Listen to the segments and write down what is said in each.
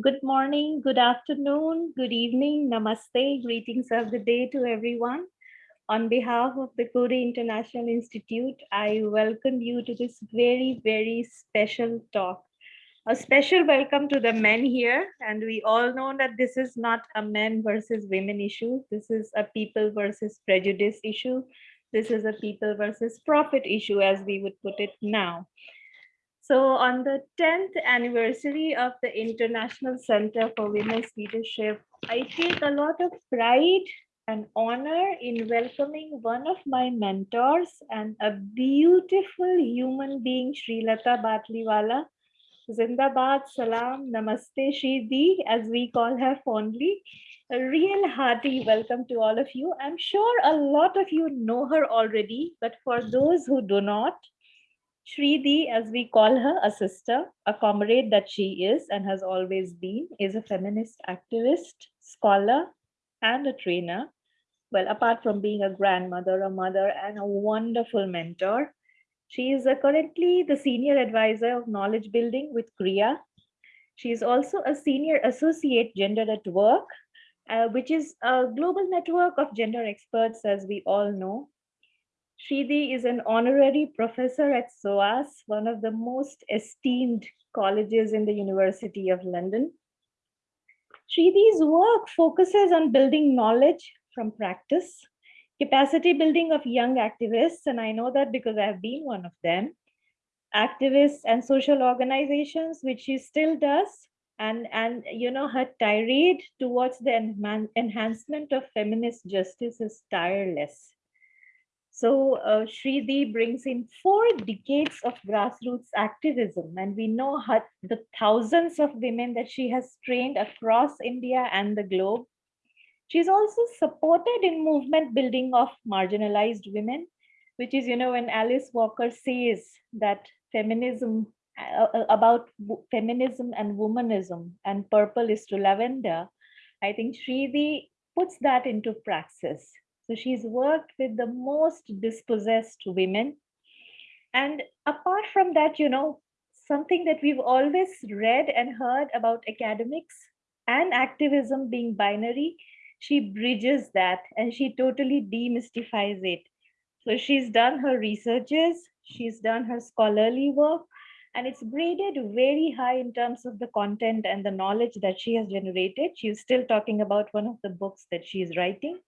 Good morning, good afternoon, good evening, namaste, greetings of the day to everyone. On behalf of the Coady International Institute, I welcome you to this very, very special talk. A special welcome to the men here. And we all know that this is not a men versus women issue. This is a people versus prejudice issue. This is a people versus profit issue, as we would put it now. So on the 10th anniversary of the International Center for Women's Leadership, I take a lot of pride and honor in welcoming one of my mentors and a beautiful human being, Srilatha Batliwala. Zindabad, Salam, Namaste, Shri as we call her fondly. A real hearty welcome to all of you. I'm sure a lot of you know her already, but for those who do not, Shridi, as we call her, a sister, a comrade that she is and has always been, is a feminist activist, scholar, and a trainer. Well, apart from being a grandmother, a mother, and a wonderful mentor, she is currently the senior advisor of knowledge building with CREA. She is also a senior associate gender at work, uh, which is a global network of gender experts, as we all know. Shridi is an honorary professor at SOAS, one of the most esteemed colleges in the University of London. Shridi's work focuses on building knowledge from practice, capacity building of young activists, and I know that because I've been one of them, activists and social organizations, which she still does, and, and you know, her tirade towards the enhancement of feminist justice is tireless. So uh, Shridi brings in four decades of grassroots activism, and we know her, the thousands of women that she has trained across India and the globe. She's also supported in movement building of marginalized women, which is, you know, when Alice Walker says that feminism, uh, uh about feminism and womanism and purple is to lavender, I think Shridi puts that into praxis. So she's worked with the most dispossessed women. And apart from that, you know, something that we've always read and heard about academics and activism being binary, she bridges that and she totally demystifies it. So she's done her researches, she's done her scholarly work, and it's graded very high in terms of the content and the knowledge that she has generated. She's still talking about one of the books that she's writing.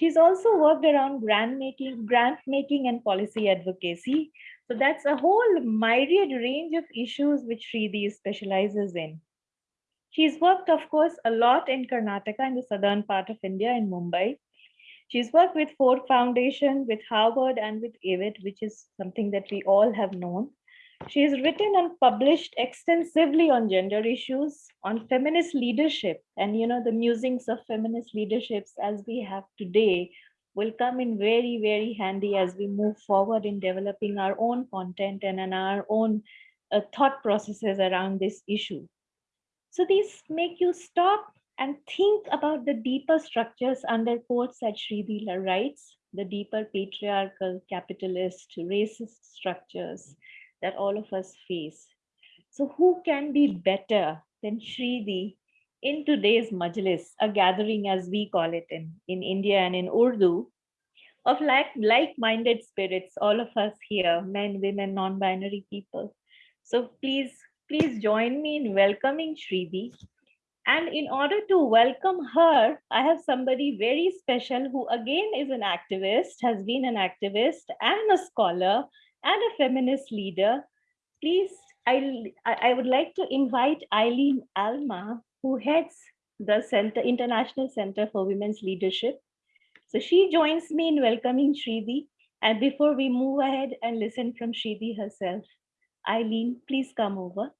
She's also worked around grant making, grant making and policy advocacy. So that's a whole myriad range of issues which Shridi specializes in. She's worked, of course, a lot in Karnataka in the southern part of India in Mumbai. She's worked with Ford Foundation, with Harvard and with AWID, which is something that we all have known. She has written and published extensively on gender issues, on feminist leadership, and you know the musings of feminist leaderships as we have today will come in very, very handy as we move forward in developing our own content and in our own uh, thought processes around this issue. So these make you stop and think about the deeper structures under quotes that Sridila writes, the deeper patriarchal, capitalist, racist structures, that all of us face. So who can be better than Shridi in today's majlis, a gathering as we call it in, in India and in Urdu, of like, like-minded spirits, all of us here, men, women, non-binary people. So please, please join me in welcoming Shridi. And in order to welcome her, I have somebody very special who again is an activist, has been an activist and a scholar and a feminist leader, please, I, I would like to invite Eileen Alma, who heads the Center International Center for Women's Leadership. So she joins me in welcoming Shridi. And before we move ahead and listen from Shridi herself, Eileen, please come over.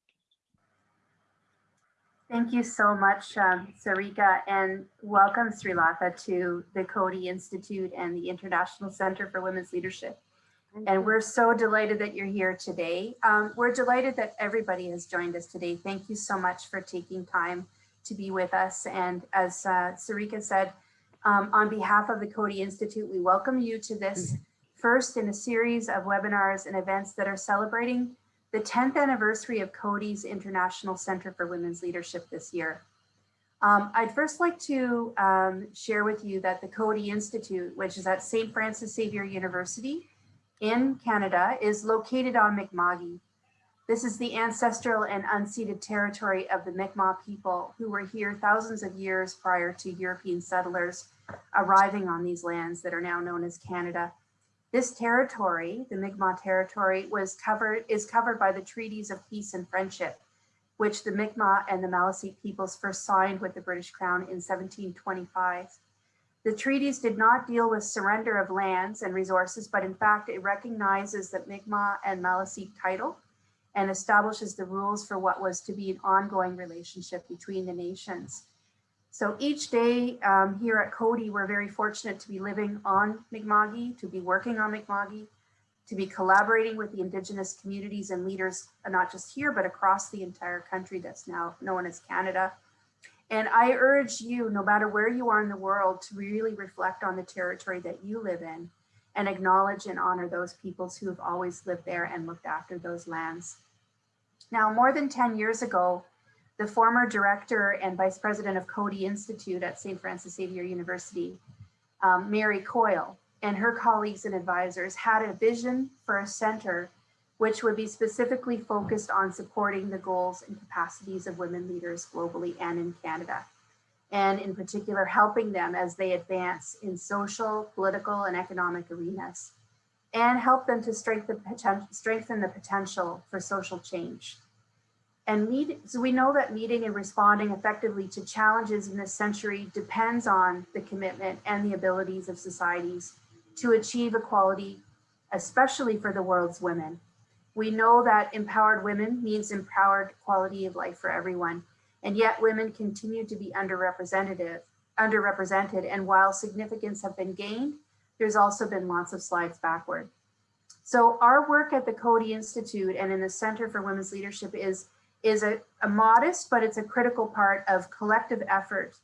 Thank you so much, um, Sarika, and welcome Srilatha to the Coady Institute and the International Center for Women's Leadership. And we're so delighted that you're here today. Um, we're delighted that everybody has joined us today. Thank you so much for taking time to be with us. And as uh, Sarika said, um, on behalf of the Coady Institute, we welcome you to this first in a series of webinars and events that are celebrating the 10th anniversary of Coady's International Center for Women's Leadership this year. Um, I'd first like to um, share with you that the Coady Institute, which is at St. Francis Xavier University in Canada, is located on Mi'kma'ki. This is the ancestral and unceded territory of the Mi'kmaq people who were here thousands of years prior to European settlers arriving on these lands that are now known as Canada. This territory, the Mi'kmaq territory, was covered is covered by the treaties of peace and friendship which the Mi'kmaq and the Maliseet peoples first signed with the British Crown in 1725. The treaties did not deal with surrender of lands and resources, but in fact, it recognizes the Mi'kmaq and Maliseet title and establishes the rules for what was to be an ongoing relationship between the nations. So each day um, here at Coady, we're very fortunate to be living on Mi'kma'ki, to be working on Mi'kma'ki, to be collaborating with the indigenous communities and leaders, uh, not just here, but across the entire country that's now known as Canada. And I urge you, no matter where you are in the world, to really reflect on the territory that you live in and acknowledge and honor those peoples who have always lived there and looked after those lands. Now, more than 10 years ago, the former director and vice president of Coady Institute at St. Francis Xavier University, um, Mary Coyle, and her colleagues and advisors had a vision for a center which would be specifically focused on supporting the goals and capacities of women leaders globally and in Canada. And in particular, helping them as they advance in social, political, and economic arenas, and help them to strengthen, the potential for social change. And so we know that meeting and responding effectively to challenges in this century depends on the commitment and the abilities of societies to achieve equality, especially for the world's women. We know that empowered women means empowered quality of life for everyone, and yet women continue to be underrepresented, underrepresented, and while significance have been gained, there's also been lots of slides backward. So our work at the Coady Institute and in the Center for Women's Leadership is, is a, a modest, but it's a critical part of collective effort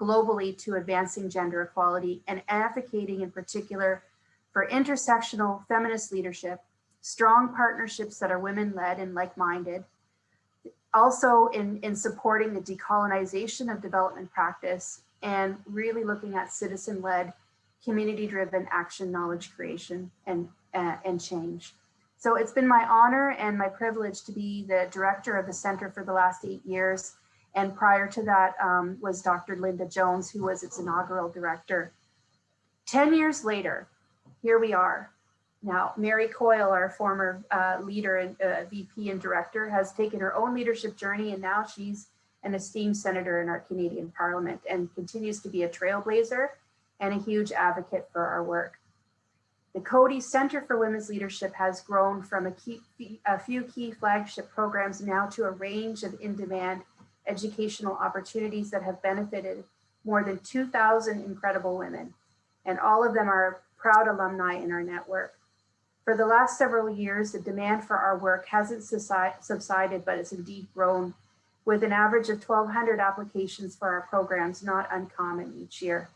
globally to advancing gender equality and advocating in particular for intersectional feminist leadership, strong partnerships that are women-led and like-minded, also in, in supporting the decolonization of development practice and really looking at citizen-led, community-driven action, knowledge creation, and, uh, and change. So it's been my honor and my privilege to be the director of the center for the last eight years and prior to that um, was Dr. Linda Jones, who was its inaugural director. 10 years later, here we are. Now, Mary Coyle, our former uh, leader and uh, VP and director, has taken her own leadership journey and now she's an esteemed senator in our Canadian parliament and continues to be a trailblazer and a huge advocate for our work. The Coady Center for Women's Leadership has grown from a, key, a few key flagship programs now to a range of in-demand educational opportunities that have benefited more than 2,000 incredible women, and all of them are proud alumni in our network. For the last several years, the demand for our work hasn't subsided, but it's indeed grown with an average of 1,200 applications for our programs, not uncommon each year.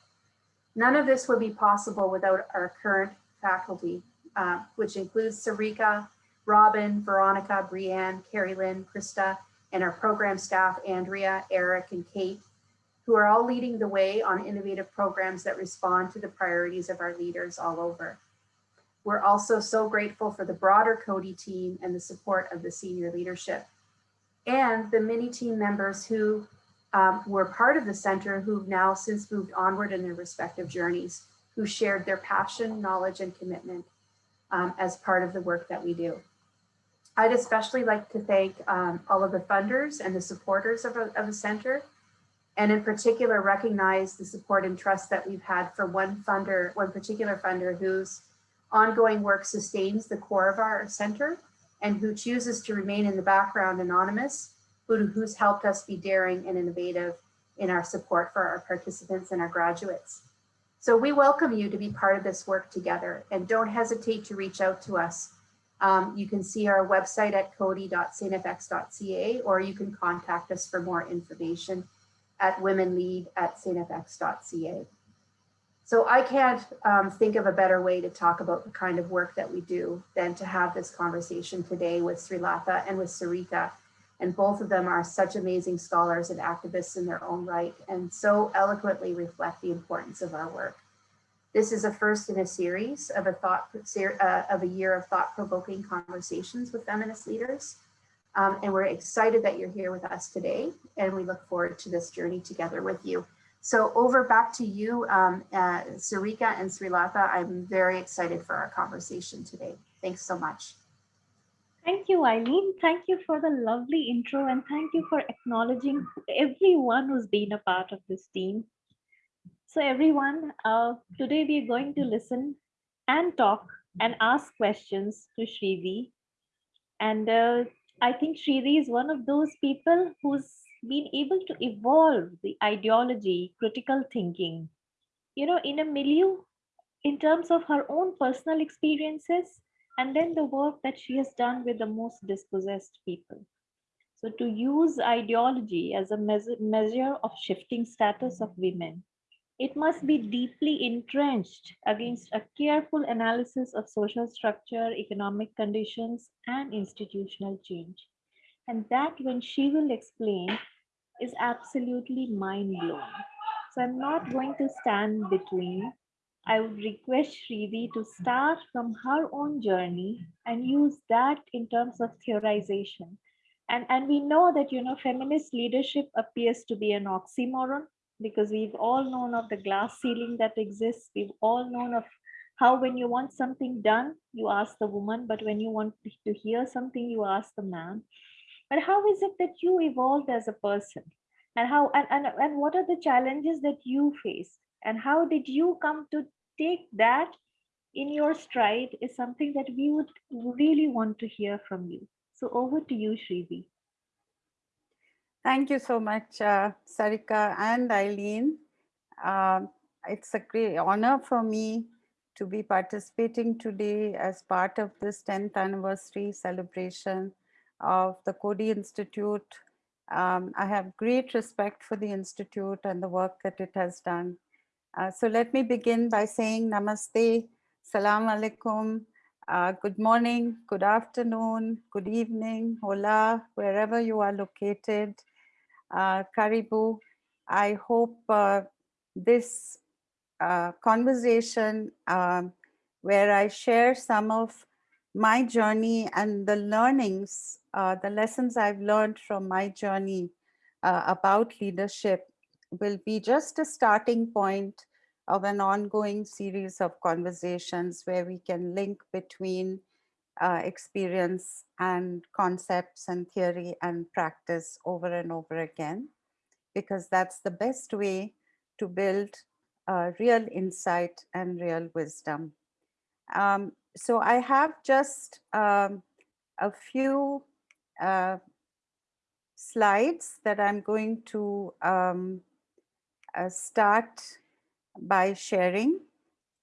None of this would be possible without our current faculty, uh, which includes Sarika, Robin, Veronica, Brianne, Carrie Lynn, Krista, and our program staff, Andrea, Eric, and Kate, who are all leading the way on innovative programs that respond to the priorities of our leaders all over. We're also so grateful for the broader Coady team and the support of the senior leadership and the many team members who um, were part of the center who've now since moved onward in their respective journeys, who shared their passion, knowledge, and commitment um, as part of the work that we do. I'd especially like to thank um, all of the funders and the supporters of, a, of the center, and in particular recognize the support and trust that we've had for one funder, one particular funder whose ongoing work sustains the core of our center and who chooses to remain in the background anonymous, who, who's helped us be daring and innovative in our support for our participants and our graduates. So we welcome you to be part of this work together and don't hesitate to reach out to us um, you can see our website at coady.stfx.ca or you can contact us for more information at womenlead at stfx.ca. So I can't um, think of a better way to talk about the kind of work that we do than to have this conversation today with Srilatha and with Sarika. And both of them are such amazing scholars and activists in their own right and so eloquently reflect the importance of our work. This is a first in a series of a thought uh, of a year of thought-provoking conversations with feminist leaders. Um, and we're excited that you're here with us today, and we look forward to this journey together with you. So over back to you, um, uh, Sarika and Srilatha. I'm very excited for our conversation today. Thanks so much. Thank you, Eileen. Thank you for the lovely intro and thank you for acknowledging everyone who's been a part of this team. So everyone, uh, today we're going to listen and talk and ask questions to Shrivi. And uh, I think Shrivi is one of those people who's been able to evolve the ideology, critical thinking, you know, in a milieu in terms of her own personal experiences and then the work that she has done with the most dispossessed people. So to use ideology as a measure of shifting status of women, it must be deeply entrenched against a careful analysis of social structure, economic conditions, and institutional change. And that when she will explain is absolutely mind blowing. So I'm not going to stand between. I would request Shrivi to start from her own journey and use that in terms of theorization. And, and we know that, you know, feminist leadership appears to be an oxymoron because we've all known of the glass ceiling that exists. We've all known of how when you want something done, you ask the woman, but when you want to hear something, you ask the man but how is it that you evolved as a person? And how and, and, and what are the challenges that you face and how did you come to take that in your stride is something that we would really want to hear from you. So over to you shrivi thank you so much uh, sarika and eileen. Uh, it's a great honor for me to be participating today as part of this 10th anniversary celebration of the Coady Institute. Um, I have great respect for the Institute and the work that it has done. Uh, so let me begin by saying namaste, salam alaikum, uh, good morning, good afternoon, good evening, hola, wherever you are located, uh, karibu. I hope uh, this uh, conversation um, where I share some of my journey and the learnings, uh, the lessons I've learned from my journey uh, about leadership will be just a starting point of an ongoing series of conversations where we can link between uh, experience and concepts and theory and practice over and over again, because that's the best way to build uh, real insight and real wisdom. Um, so I have just um, a few uh, slides that I'm going to um, uh, start by sharing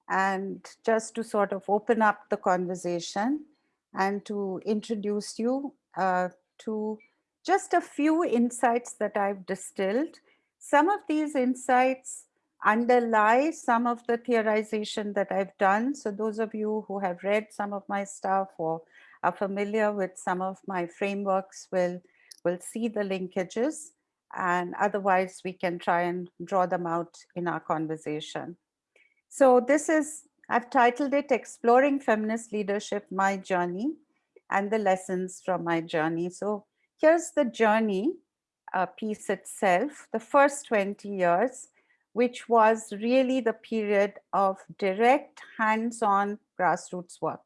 and just to sort of open up the conversation and to introduce you uh, to just a few insights that I've distilled. Some of these insights underlie some of the theorization that I've done. So those of you who have read some of my stuff or are familiar with some of my frameworks will, will see the linkages and otherwise we can try and draw them out in our conversation. So this is, I've titled it Exploring Feminist Leadership, My Journey and the Lessons from My Journey. So here's the journey uh, piece itself, the first 20 years which was really the period of direct hands-on grassroots work.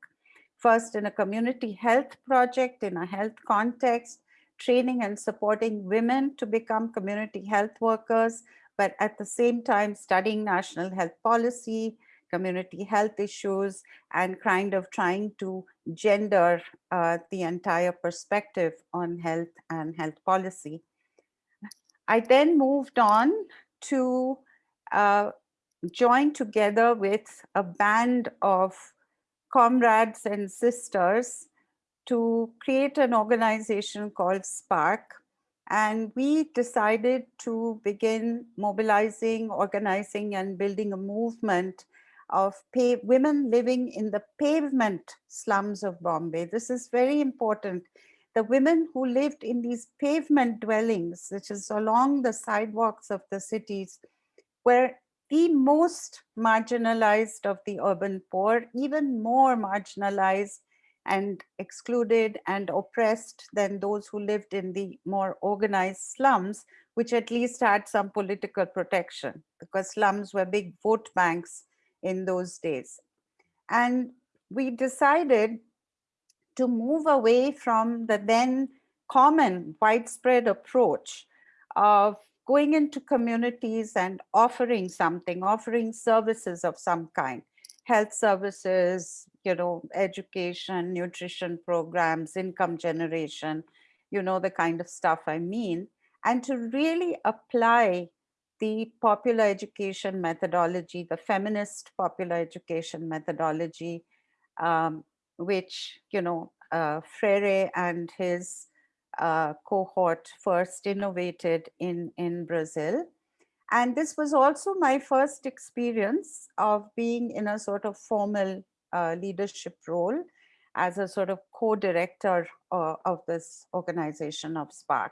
First in a community health project in a health context, training and supporting women to become community health workers, but at the same time studying national health policy, community health issues, and kind of trying to gender uh, the entire perspective on health and health policy. I then moved on to uh, joined together with a band of comrades and sisters to create an organization called SPARC. And we decided to begin mobilizing, organizing and building a movement of women living in the pavement slums of Bombay. This is very important. The women who lived in these pavement dwellings, which is along the sidewalks of the cities, were the most marginalized of the urban poor, even more marginalized and excluded and oppressed than those who lived in the more organized slums, which at least had some political protection because slums were big vote banks in those days. And we decided to move away from the then common widespread approach of going into communities and offering something, offering services of some kind, health services, you know, education, nutrition programs, income generation, you know, the kind of stuff I mean, and to really apply the popular education methodology, the feminist popular education methodology, um, which, you know, uh, Freire and his uh, cohort first innovated in, in Brazil. And this was also my first experience of being in a sort of formal uh, leadership role as a sort of co-director uh, of this organization of SPARC.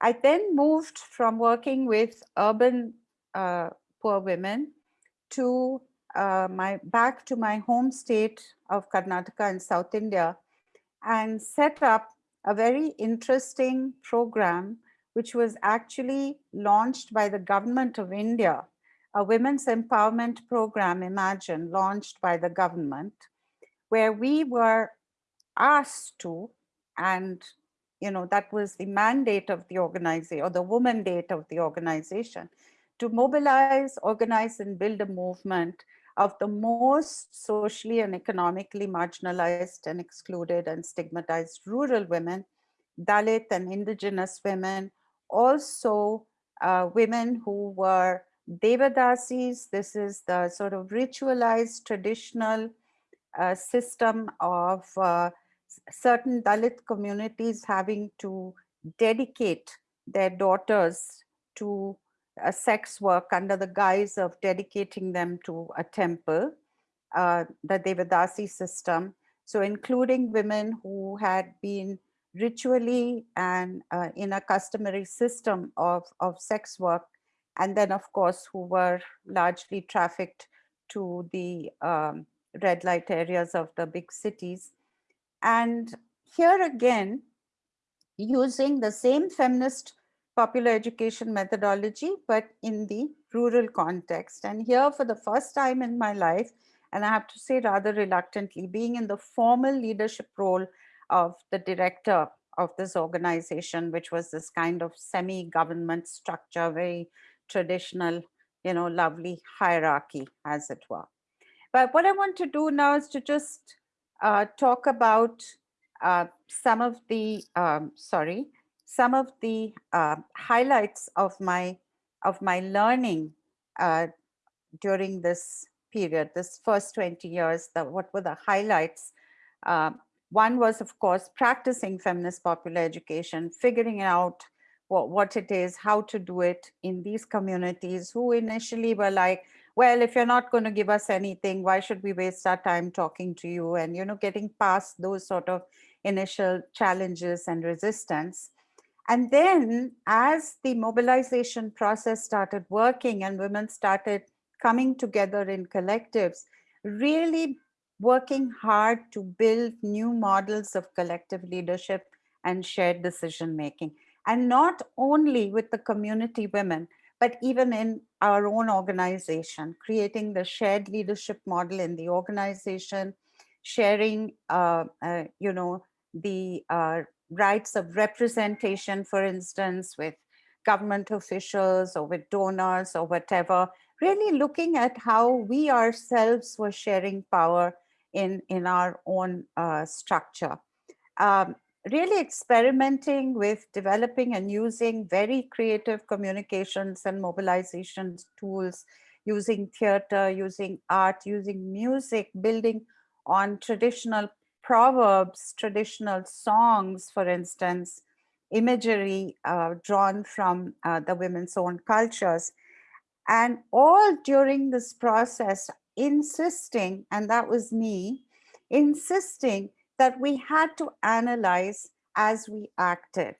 I then moved from working with urban uh, poor women to uh, my back to my home state of Karnataka in South India and set up a very interesting program which was actually launched by the government of India, a women's empowerment program, Imagine, launched by the government, where we were asked to, and you know, that was the mandate of the organization or the woman date of the organization to mobilize, organize and build a movement of the most socially and economically marginalized and excluded and stigmatized rural women, Dalit and indigenous women, also uh, women who were Devadasis. This is the sort of ritualized traditional uh, system of uh, certain Dalit communities having to dedicate their daughters to a sex work under the guise of dedicating them to a temple, uh, the Devadasi system. So including women who had been ritually and uh, in a customary system of, of sex work, and then of course who were largely trafficked to the um, red light areas of the big cities. And here again, using the same feminist popular education methodology, but in the rural context. And here for the first time in my life, and I have to say rather reluctantly, being in the formal leadership role of the director of this organization, which was this kind of semi-government structure, very traditional, you know, lovely hierarchy, as it were. But what I want to do now is to just uh, talk about uh, some of the, um, sorry, some of the uh, highlights of my of my learning uh, during this period, this first 20 years, the, what were the highlights? Uh, one was, of course, practicing feminist popular education, figuring out what, what it is, how to do it in these communities who initially were like, well, if you're not going to give us anything, why should we waste our time talking to you? And, you know, getting past those sort of initial challenges and resistance. And then as the mobilization process started working and women started coming together in collectives, really working hard to build new models of collective leadership and shared decision making. And not only with the community women, but even in our own organization, creating the shared leadership model in the organization, sharing, uh, uh, you know, the uh, rights of representation, for instance, with government officials or with donors or whatever, really looking at how we ourselves were sharing power in, in our own uh, structure. Um, really experimenting with developing and using very creative communications and mobilization tools, using theater, using art, using music, building on traditional proverbs, traditional songs, for instance, imagery uh, drawn from uh, the women's own cultures. And all during this process, insisting, and that was me, insisting that we had to analyze as we acted.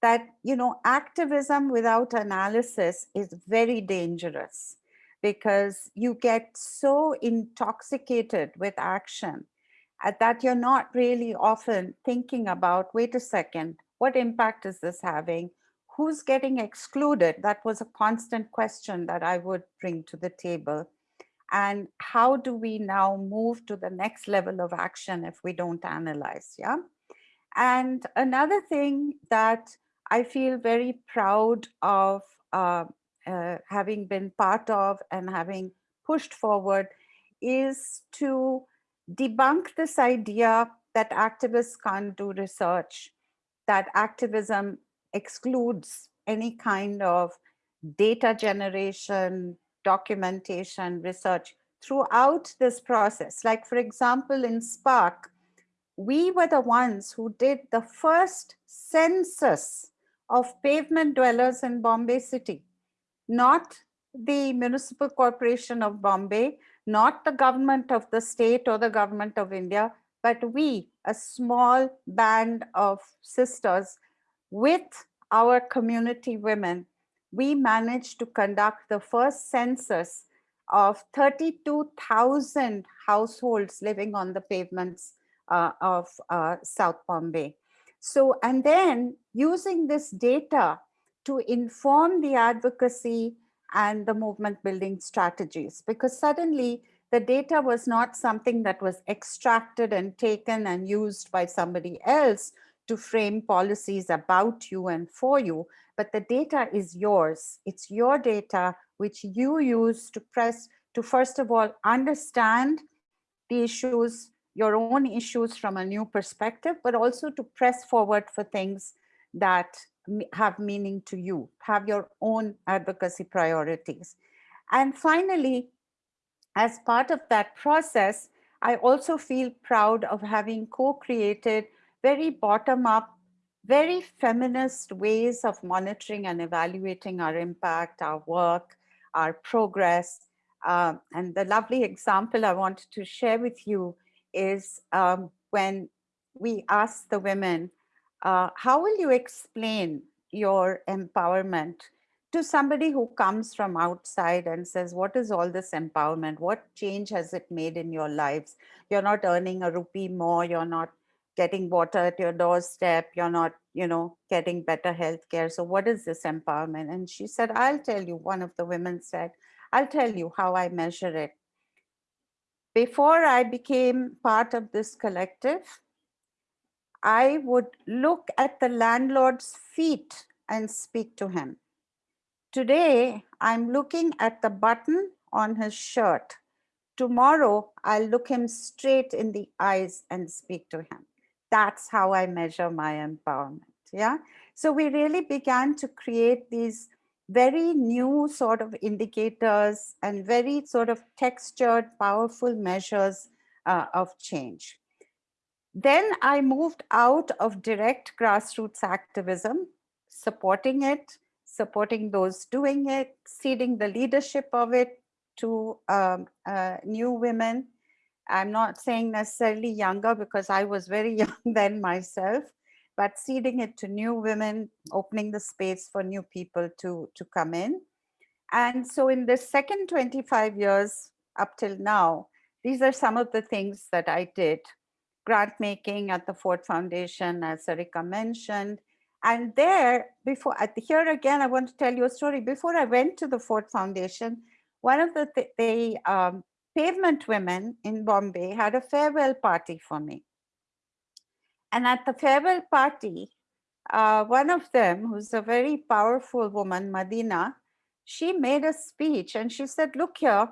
That, you know, activism without analysis is very dangerous because you get so intoxicated with action that you're not really often thinking about, wait a second, what impact is this having? Who's getting excluded? That was a constant question that I would bring to the table. And how do we now move to the next level of action if we don't analyze, yeah? And another thing that I feel very proud of uh, uh, having been part of and having pushed forward is to debunk this idea that activists can't do research, that activism excludes any kind of data generation, documentation, research throughout this process. Like for example, in SPARC, we were the ones who did the first census of pavement dwellers in Bombay city, not the Municipal Corporation of Bombay, not the government of the state or the government of India, but we, a small band of sisters with our community women, we managed to conduct the first census of 32,000 households living on the pavements uh, of uh, South Bombay. So, and then using this data to inform the advocacy and the movement building strategies because suddenly the data was not something that was extracted and taken and used by somebody else to frame policies about you and for you, but the data is yours. It's your data which you use to press to first of all understand the issues, your own issues from a new perspective, but also to press forward for things that have meaning to you, have your own advocacy priorities. And finally, as part of that process, I also feel proud of having co-created very bottom-up, very feminist ways of monitoring and evaluating our impact, our work, our progress. Uh, and the lovely example I wanted to share with you is um, when we asked the women, uh, how will you explain your empowerment to somebody who comes from outside and says, what is all this empowerment? What change has it made in your lives? You're not earning a rupee more, you're not getting water at your doorstep, you're not, you know, getting better health care. So what is this empowerment? And she said, I'll tell you, one of the women said, I'll tell you how I measure it. Before I became part of this collective, I would look at the landlord's feet and speak to him. Today, I'm looking at the button on his shirt. Tomorrow, I'll look him straight in the eyes and speak to him. That's how I measure my empowerment. Yeah. So we really began to create these very new sort of indicators and very sort of textured, powerful measures uh, of change. Then I moved out of direct grassroots activism, supporting it, supporting those doing it, seeding the leadership of it to um, uh, new women. I'm not saying necessarily younger because I was very young then myself, but seeding it to new women, opening the space for new people to, to come in. And so in the second 25 years up till now, these are some of the things that I did grant making at the Ford Foundation, as Sarika mentioned. And there, before here again, I want to tell you a story. Before I went to the Ford Foundation, one of the, th the um, pavement women in Bombay had a farewell party for me. And at the farewell party, uh, one of them, who's a very powerful woman, Madina, she made a speech and she said, look here,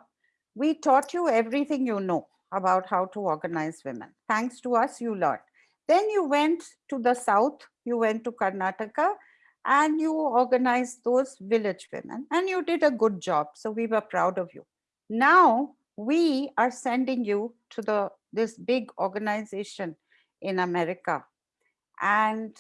we taught you everything you know about how to organize women. Thanks to us, you learned. Then you went to the south, you went to Karnataka and you organized those village women and you did a good job. So we were proud of you. Now we are sending you to the this big organization in America. And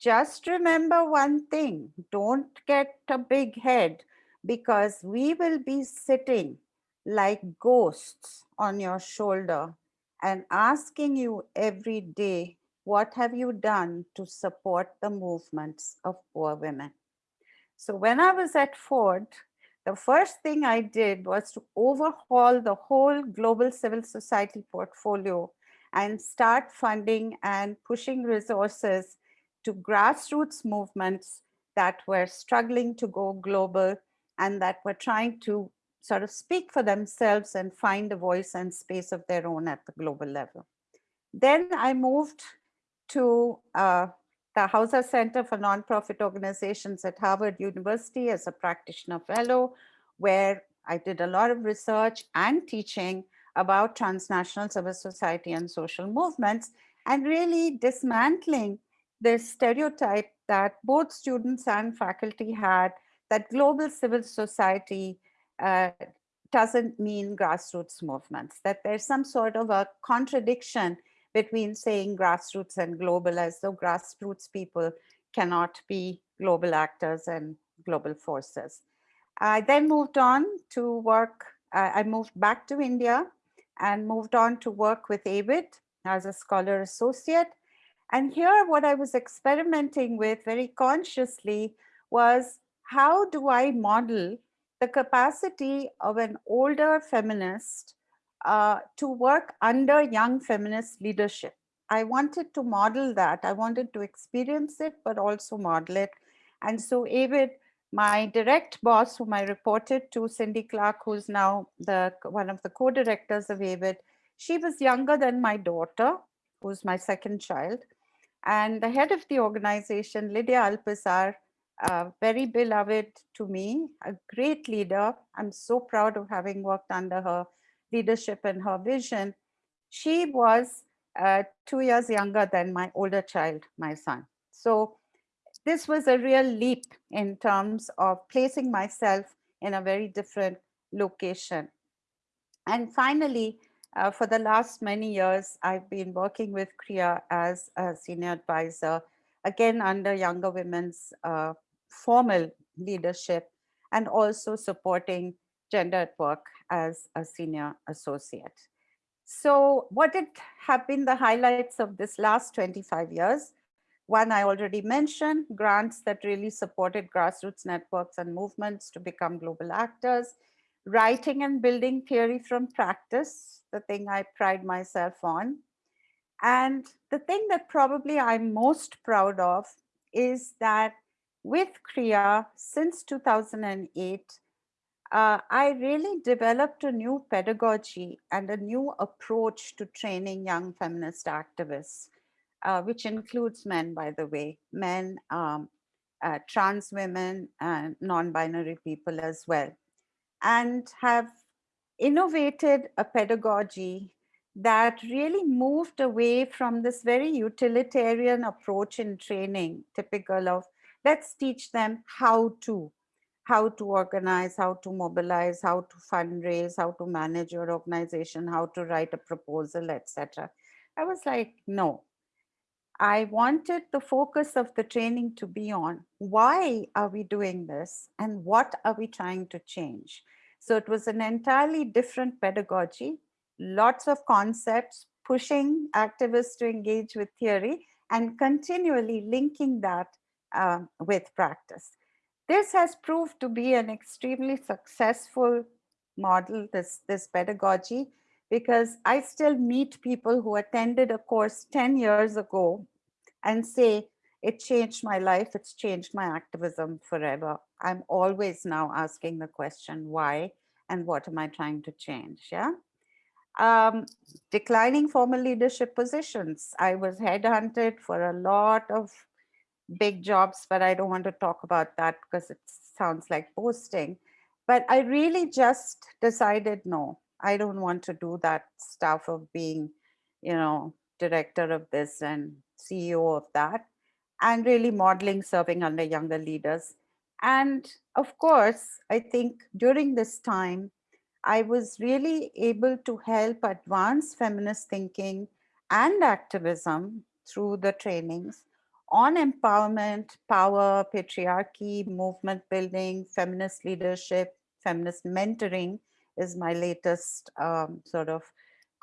just remember one thing, don't get a big head because we will be sitting like ghosts on your shoulder and asking you every day, what have you done to support the movements of poor women? So when I was at Ford, the first thing I did was to overhaul the whole global civil society portfolio and start funding and pushing resources to grassroots movements that were struggling to go global and that were trying to sort of speak for themselves and find a voice and space of their own at the global level. Then I moved to uh, the Hauser Center for Nonprofit Organizations at Harvard University as a practitioner fellow, where I did a lot of research and teaching about transnational civil society and social movements and really dismantling this stereotype that both students and faculty had that global civil society uh, doesn't mean grassroots movements, that there's some sort of a contradiction between saying grassroots and global as though grassroots people cannot be global actors and global forces. I then moved on to work, uh, I moved back to India and moved on to work with AWID as a scholar associate. And here what I was experimenting with very consciously was how do I model the capacity of an older feminist uh, to work under young feminist leadership. I wanted to model that. I wanted to experience it, but also model it. And so AWID, my direct boss, whom I reported to, Cindy Clark, who's now the one of the co-directors of AWID, she was younger than my daughter, who's my second child. And the head of the organization, Lydia Alpizar, uh, very beloved to me, a great leader. I'm so proud of having worked under her leadership and her vision. She was uh, two years younger than my older child, my son. So this was a real leap in terms of placing myself in a very different location. And finally, uh, for the last many years, I've been working with CREA as a senior advisor, again under younger women's uh, formal leadership and also supporting gender at work as a senior associate. So what did have been the highlights of this last 25 years? One I already mentioned, grants that really supported grassroots networks and movements to become global actors, writing and building theory from practice, the thing I pride myself on. And the thing that probably I'm most proud of is that with CREA since 2008, uh, I really developed a new pedagogy and a new approach to training young feminist activists, uh, which includes men, by the way, men, um, uh, trans women, and non-binary people as well, and have innovated a pedagogy that really moved away from this very utilitarian approach in training, typical of let's teach them how to, how to organize, how to mobilize, how to fundraise, how to manage your organization, how to write a proposal, etc. I was like, no. I wanted the focus of the training to be on why are we doing this and what are we trying to change? So it was an entirely different pedagogy, lots of concepts, pushing activists to engage with theory and continually linking that uh, with practice. This has proved to be an extremely successful model, this, this pedagogy, because I still meet people who attended a course 10 years ago and say, it changed my life, it's changed my activism forever. I'm always now asking the question, why and what am I trying to change, yeah? Um, declining formal leadership positions. I was headhunted for a lot of big jobs, but I don't want to talk about that because it sounds like boasting. But I really just decided, no, I don't want to do that stuff of being, you know, director of this and CEO of that, and really modeling serving under younger leaders. And of course, I think during this time, I was really able to help advance feminist thinking and activism through the trainings on empowerment, power, patriarchy, movement building, feminist leadership, feminist mentoring is my latest um, sort of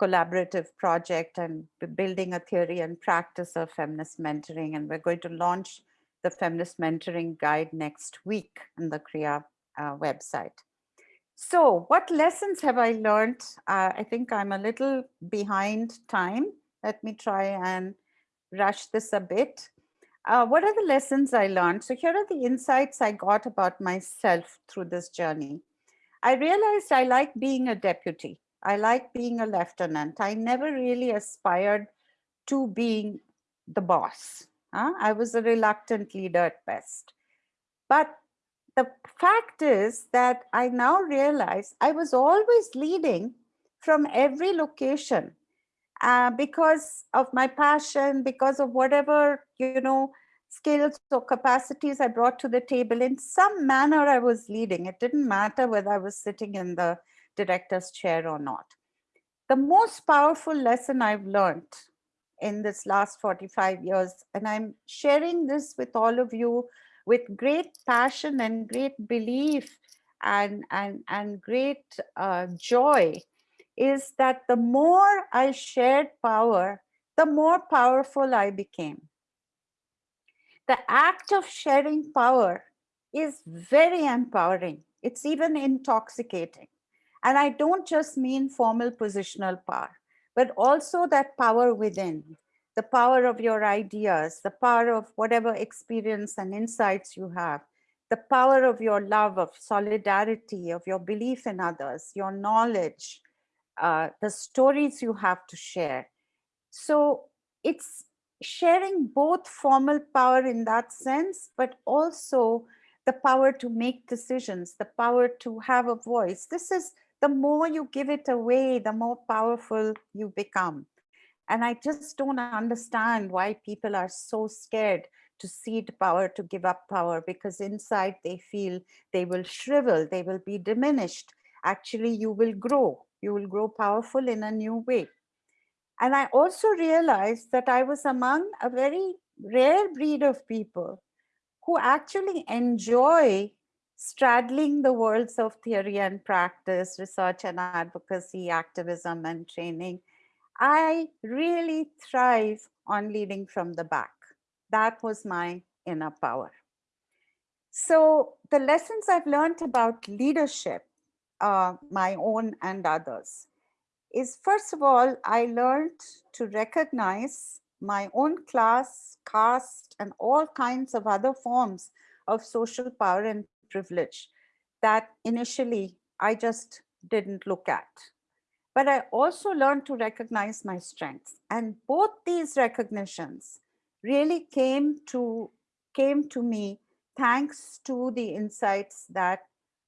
collaborative project and building a theory and practice of feminist mentoring. And we're going to launch the feminist mentoring guide next week on the CREA uh, website. So what lessons have I learned? Uh, I think I'm a little behind time. Let me try and rush this a bit. Uh, what are the lessons I learned? So here are the insights I got about myself through this journey. I realized I like being a deputy. I like being a lieutenant. I never really aspired to being the boss. Huh? I was a reluctant leader at best. But the fact is that I now realize I was always leading from every location uh, because of my passion, because of whatever, you know, skills or capacities I brought to the table. In some manner, I was leading. It didn't matter whether I was sitting in the director's chair or not. The most powerful lesson I've learned in this last 45 years, and I'm sharing this with all of you with great passion and great belief and, and, and great uh, joy, is that the more I shared power, the more powerful I became the act of sharing power is very empowering. It's even intoxicating. And I don't just mean formal positional power, but also that power within, the power of your ideas, the power of whatever experience and insights you have, the power of your love, of solidarity, of your belief in others, your knowledge, uh, the stories you have to share. So it's sharing both formal power in that sense, but also the power to make decisions, the power to have a voice. This is the more you give it away, the more powerful you become. And I just don't understand why people are so scared to cede power, to give up power, because inside they feel they will shrivel, they will be diminished. Actually, you will grow. You will grow powerful in a new way. And I also realized that I was among a very rare breed of people who actually enjoy straddling the worlds of theory and practice, research and advocacy, activism and training. I really thrive on leading from the back. That was my inner power. So the lessons I've learned about leadership, uh, my own and others, is first of all, I learned to recognize my own class, caste, and all kinds of other forms of social power and privilege that initially I just didn't look at. But I also learned to recognize my strengths. And both these recognitions really came to, came to me thanks to the insights that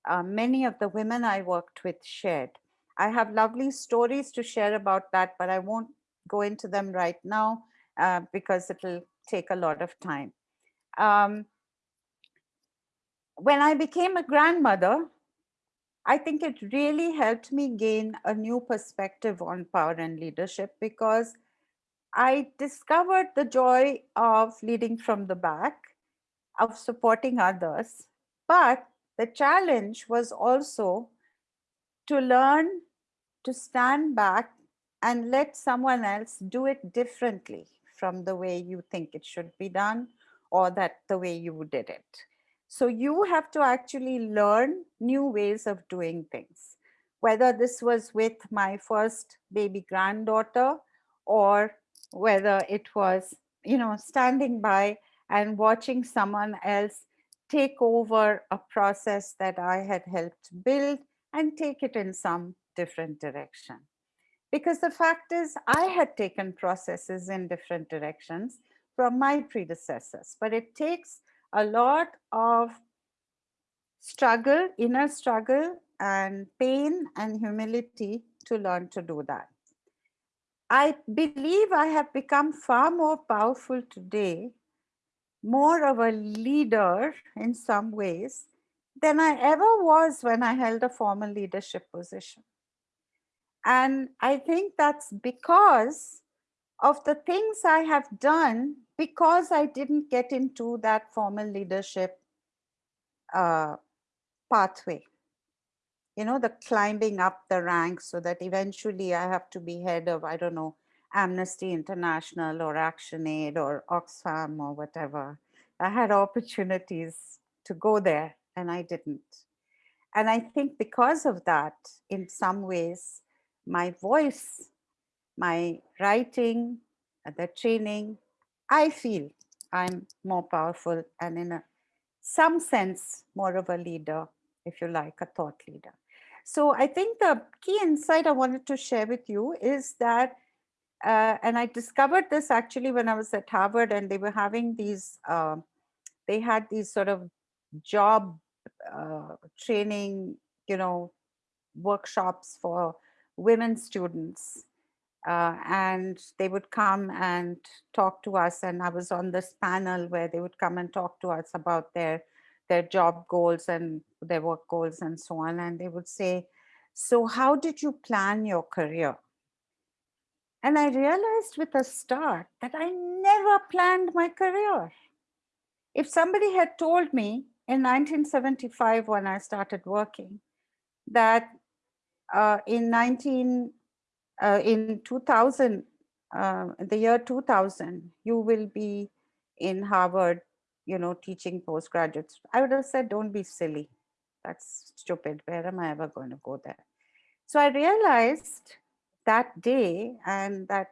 uh, many of the women I worked with shared. I have lovely stories to share about that, but I won't go into them right now uh, because it'll take a lot of time. Um, when I became a grandmother, I think it really helped me gain a new perspective on power and leadership because I discovered the joy of leading from the back, of supporting others. But the challenge was also to learn to stand back and let someone else do it differently from the way you think it should be done or that the way you did it. So you have to actually learn new ways of doing things, whether this was with my first baby granddaughter or whether it was, you know, standing by and watching someone else take over a process that I had helped build and take it in some different direction. Because the fact is I had taken processes in different directions from my predecessors, but it takes a lot of struggle, inner struggle and pain and humility to learn to do that. I believe I have become far more powerful today, more of a leader in some ways than I ever was when I held a formal leadership position. And I think that's because of the things I have done because I didn't get into that formal leadership uh, pathway. You know, the climbing up the ranks so that eventually I have to be head of, I don't know, Amnesty International or ActionAid or Oxfam or whatever. I had opportunities to go there and I didn't. And I think because of that, in some ways, my voice, my writing, uh, the training, I feel I'm more powerful and in a some sense more of a leader, if you like, a thought leader. So I think the key insight I wanted to share with you is that, uh, and I discovered this actually when I was at Harvard and they were having these, uh, they had these sort of job uh, training, you know, workshops for women students. Uh, and they would come and talk to us. And I was on this panel where they would come and talk to us about their, their job goals and their work goals and so on. And they would say, so how did you plan your career? And I realized with a start that I never planned my career. If somebody had told me in 1975 when I started working that uh, in 19 uh, in 2000 uh, the year 2000 you will be in Harvard you know teaching postgraduates I would have said don't be silly. That's stupid. Where am I ever going to go there? So I realized that day and that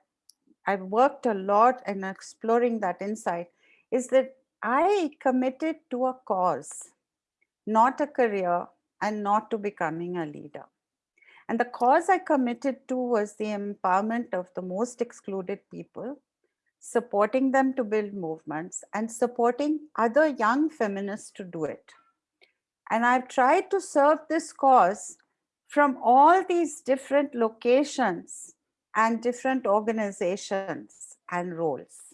I've worked a lot in exploring that insight is that I committed to a cause, not a career and not to becoming a leader. And the cause I committed to was the empowerment of the most excluded people, supporting them to build movements and supporting other young feminists to do it. And I've tried to serve this cause from all these different locations and different organizations and roles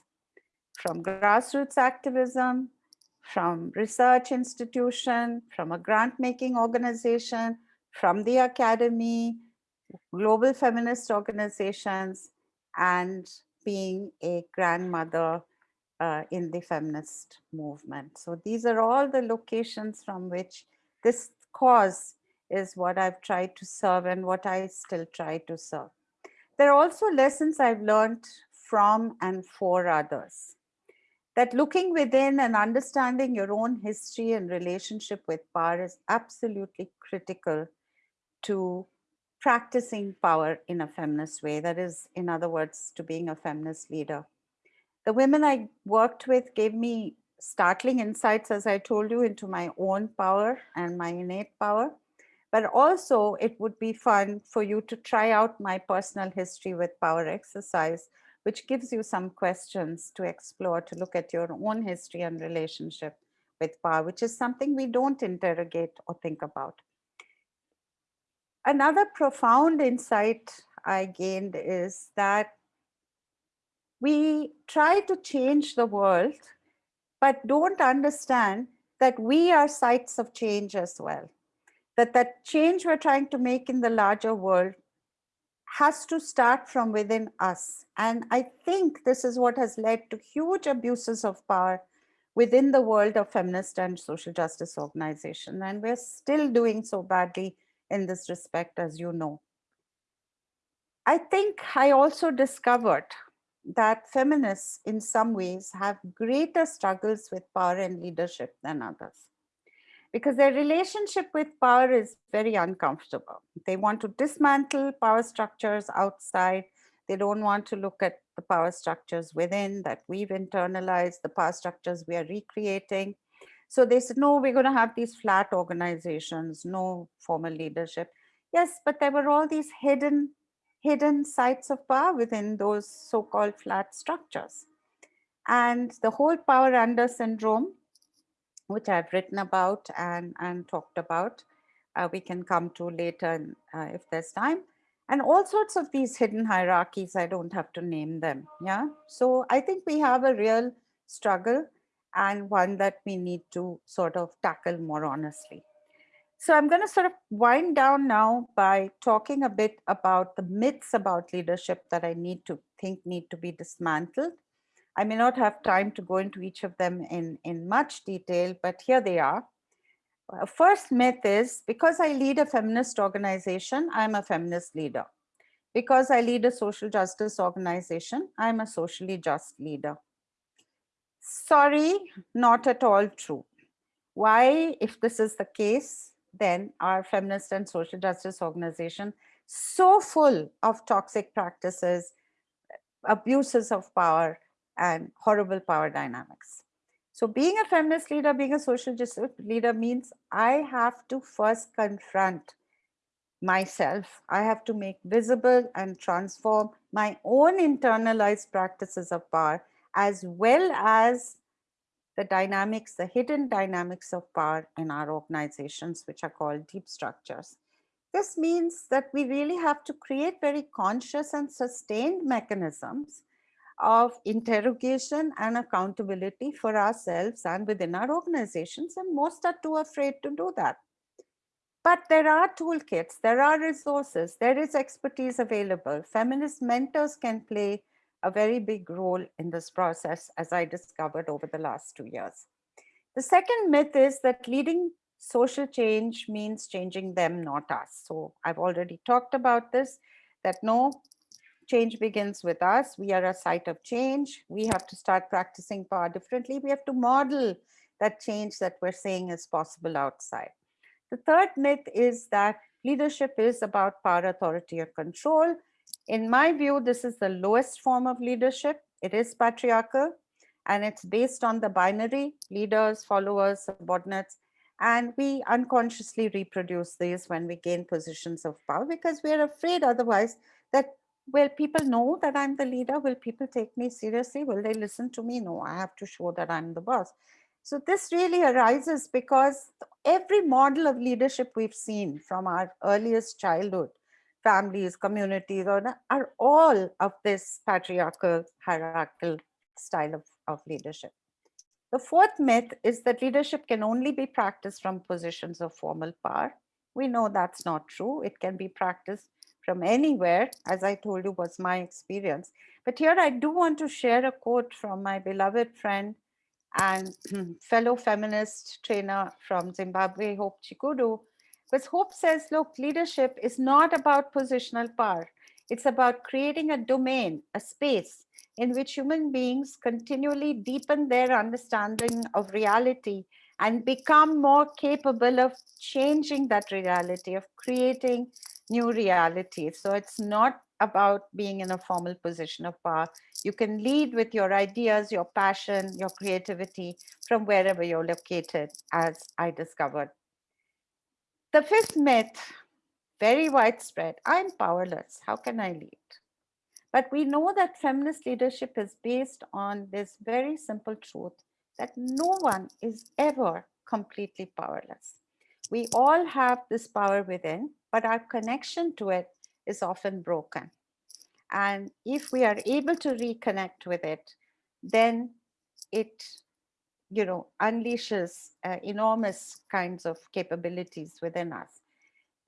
from grassroots activism, from research institution, from a grant-making organization, from the academy, global feminist organizations, and being a grandmother uh, in the feminist movement. So these are all the locations from which this cause is what I've tried to serve and what I still try to serve. There are also lessons I've learned from and for others that looking within and understanding your own history and relationship with power is absolutely critical to practicing power in a feminist way. That is, in other words, to being a feminist leader. The women I worked with gave me startling insights, as I told you, into my own power and my innate power. But also it would be fun for you to try out my personal history with power exercise which gives you some questions to explore, to look at your own history and relationship with power, which is something we don't interrogate or think about. Another profound insight I gained is that we try to change the world, but don't understand that we are sites of change as well. That that change we're trying to make in the larger world has to start from within us. And I think this is what has led to huge abuses of power within the world of feminist and social justice organization. And we're still doing so badly in this respect, as you know. I think I also discovered that feminists in some ways have greater struggles with power and leadership than others because their relationship with power is very uncomfortable. They want to dismantle power structures outside. They don't want to look at the power structures within that we've internalized, the power structures we are recreating. So they said, no, we're going to have these flat organizations, no formal leadership. Yes, but there were all these hidden, hidden sites of power within those so-called flat structures. And the whole power under syndrome which I've written about and, and talked about. Uh, we can come to later uh, if there's time. And all sorts of these hidden hierarchies, I don't have to name them. Yeah. So I think we have a real struggle and one that we need to sort of tackle more honestly. So I'm going to sort of wind down now by talking a bit about the myths about leadership that I need to think need to be dismantled. I may not have time to go into each of them in, in much detail, but here they are. Uh, First myth is because I lead a feminist organization, I'm a feminist leader. Because I lead a social justice organization, I'm a socially just leader. Sorry, not at all true. Why, if this is the case, then our feminist and social justice organization so full of toxic practices, abuses of power, and horrible power dynamics. So being a feminist leader, being a social justice leader means I have to first confront myself. I have to make visible and transform my own internalized practices of power as well as the dynamics, the hidden dynamics of power in our organizations, which are called deep structures. This means that we really have to create very conscious and sustained mechanisms of interrogation and accountability for ourselves and within our organizations, and most are too afraid to do that. But there are toolkits, there are resources, there is expertise available. Feminist mentors can play a very big role in this process, as I discovered over the last two years. The second myth is that leading social change means changing them, not us. So I've already talked about this, that no, change begins with us. We are a site of change. We have to start practicing power differently. We have to model that change that we're saying is possible outside. The third myth is that leadership is about power, authority, or control. In my view, this is the lowest form of leadership. It is patriarchal and it's based on the binary leaders, followers, subordinates. And we unconsciously reproduce these when we gain positions of power because we're afraid otherwise that will people know that I'm the leader? Will people take me seriously? Will they listen to me? No, I have to show that I'm the boss. So this really arises because every model of leadership we've seen from our earliest childhood, families, communities, are all of this patriarchal, hierarchical style of, of leadership. The fourth myth is that leadership can only be practiced from positions of formal power. We know that's not true. It can be practiced from anywhere, as I told you was my experience. But here I do want to share a quote from my beloved friend and fellow feminist trainer from Zimbabwe, Hope Chigudu, because Hope says, look, leadership is not about positional power. It's about creating a domain, a space in which human beings continually deepen their understanding of reality and become more capable of changing that reality, of creating new reality. So it's not about being in a formal position of power. You can lead with your ideas, your passion, your creativity from wherever you're located, as I discovered. The fifth myth, very widespread, I'm powerless, how can I lead? But we know that feminist leadership is based on this very simple truth that no one is ever completely powerless. We all have this power within, but our connection to it is often broken. And if we are able to reconnect with it, then it you know, unleashes uh, enormous kinds of capabilities within us.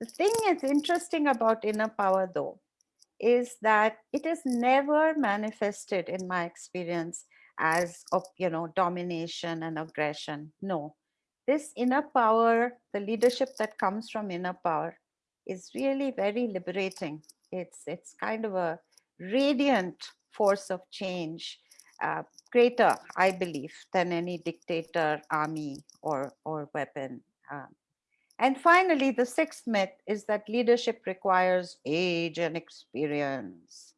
The thing is interesting about inner power though, is that it is never manifested in my experience as you know, domination and aggression. No, this inner power, the leadership that comes from inner power is really very liberating. It's, it's kind of a radiant force of change, uh, greater, I believe, than any dictator, army, or, or weapon. Um, and finally, the sixth myth is that leadership requires age and experience.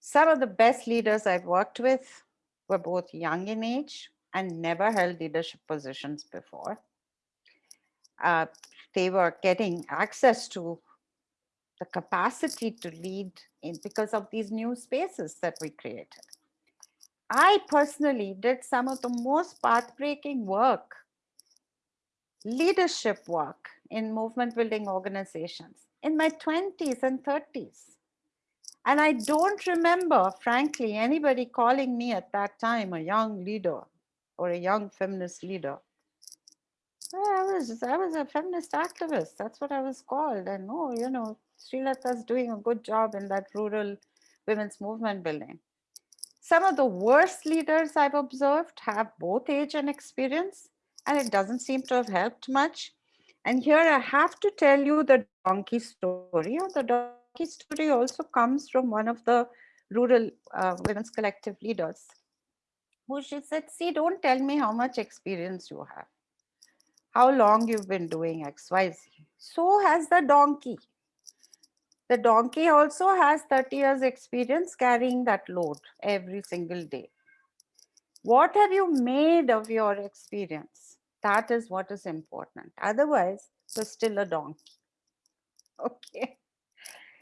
Some of the best leaders I've worked with were both young in age and never held leadership positions before. Uh, they were getting access to the capacity to lead in because of these new spaces that we created. I personally did some of the most path-breaking work, leadership work in movement building organizations in my 20s and 30s. And I don't remember, frankly, anybody calling me at that time a young leader or a young feminist leader. I was, I was a feminist activist. That's what I was called. And oh, you know, Srilatha doing a good job in that rural women's movement building. Some of the worst leaders I've observed have both age and experience, and it doesn't seem to have helped much. And here I have to tell you the donkey story. The donkey story also comes from one of the rural uh, women's collective leaders who she said, see, don't tell me how much experience you have, how long you've been doing X, Y, Z. So has the donkey. The donkey also has 30 years experience carrying that load every single day. What have you made of your experience? That is what is important. Otherwise, you're still a donkey. Okay.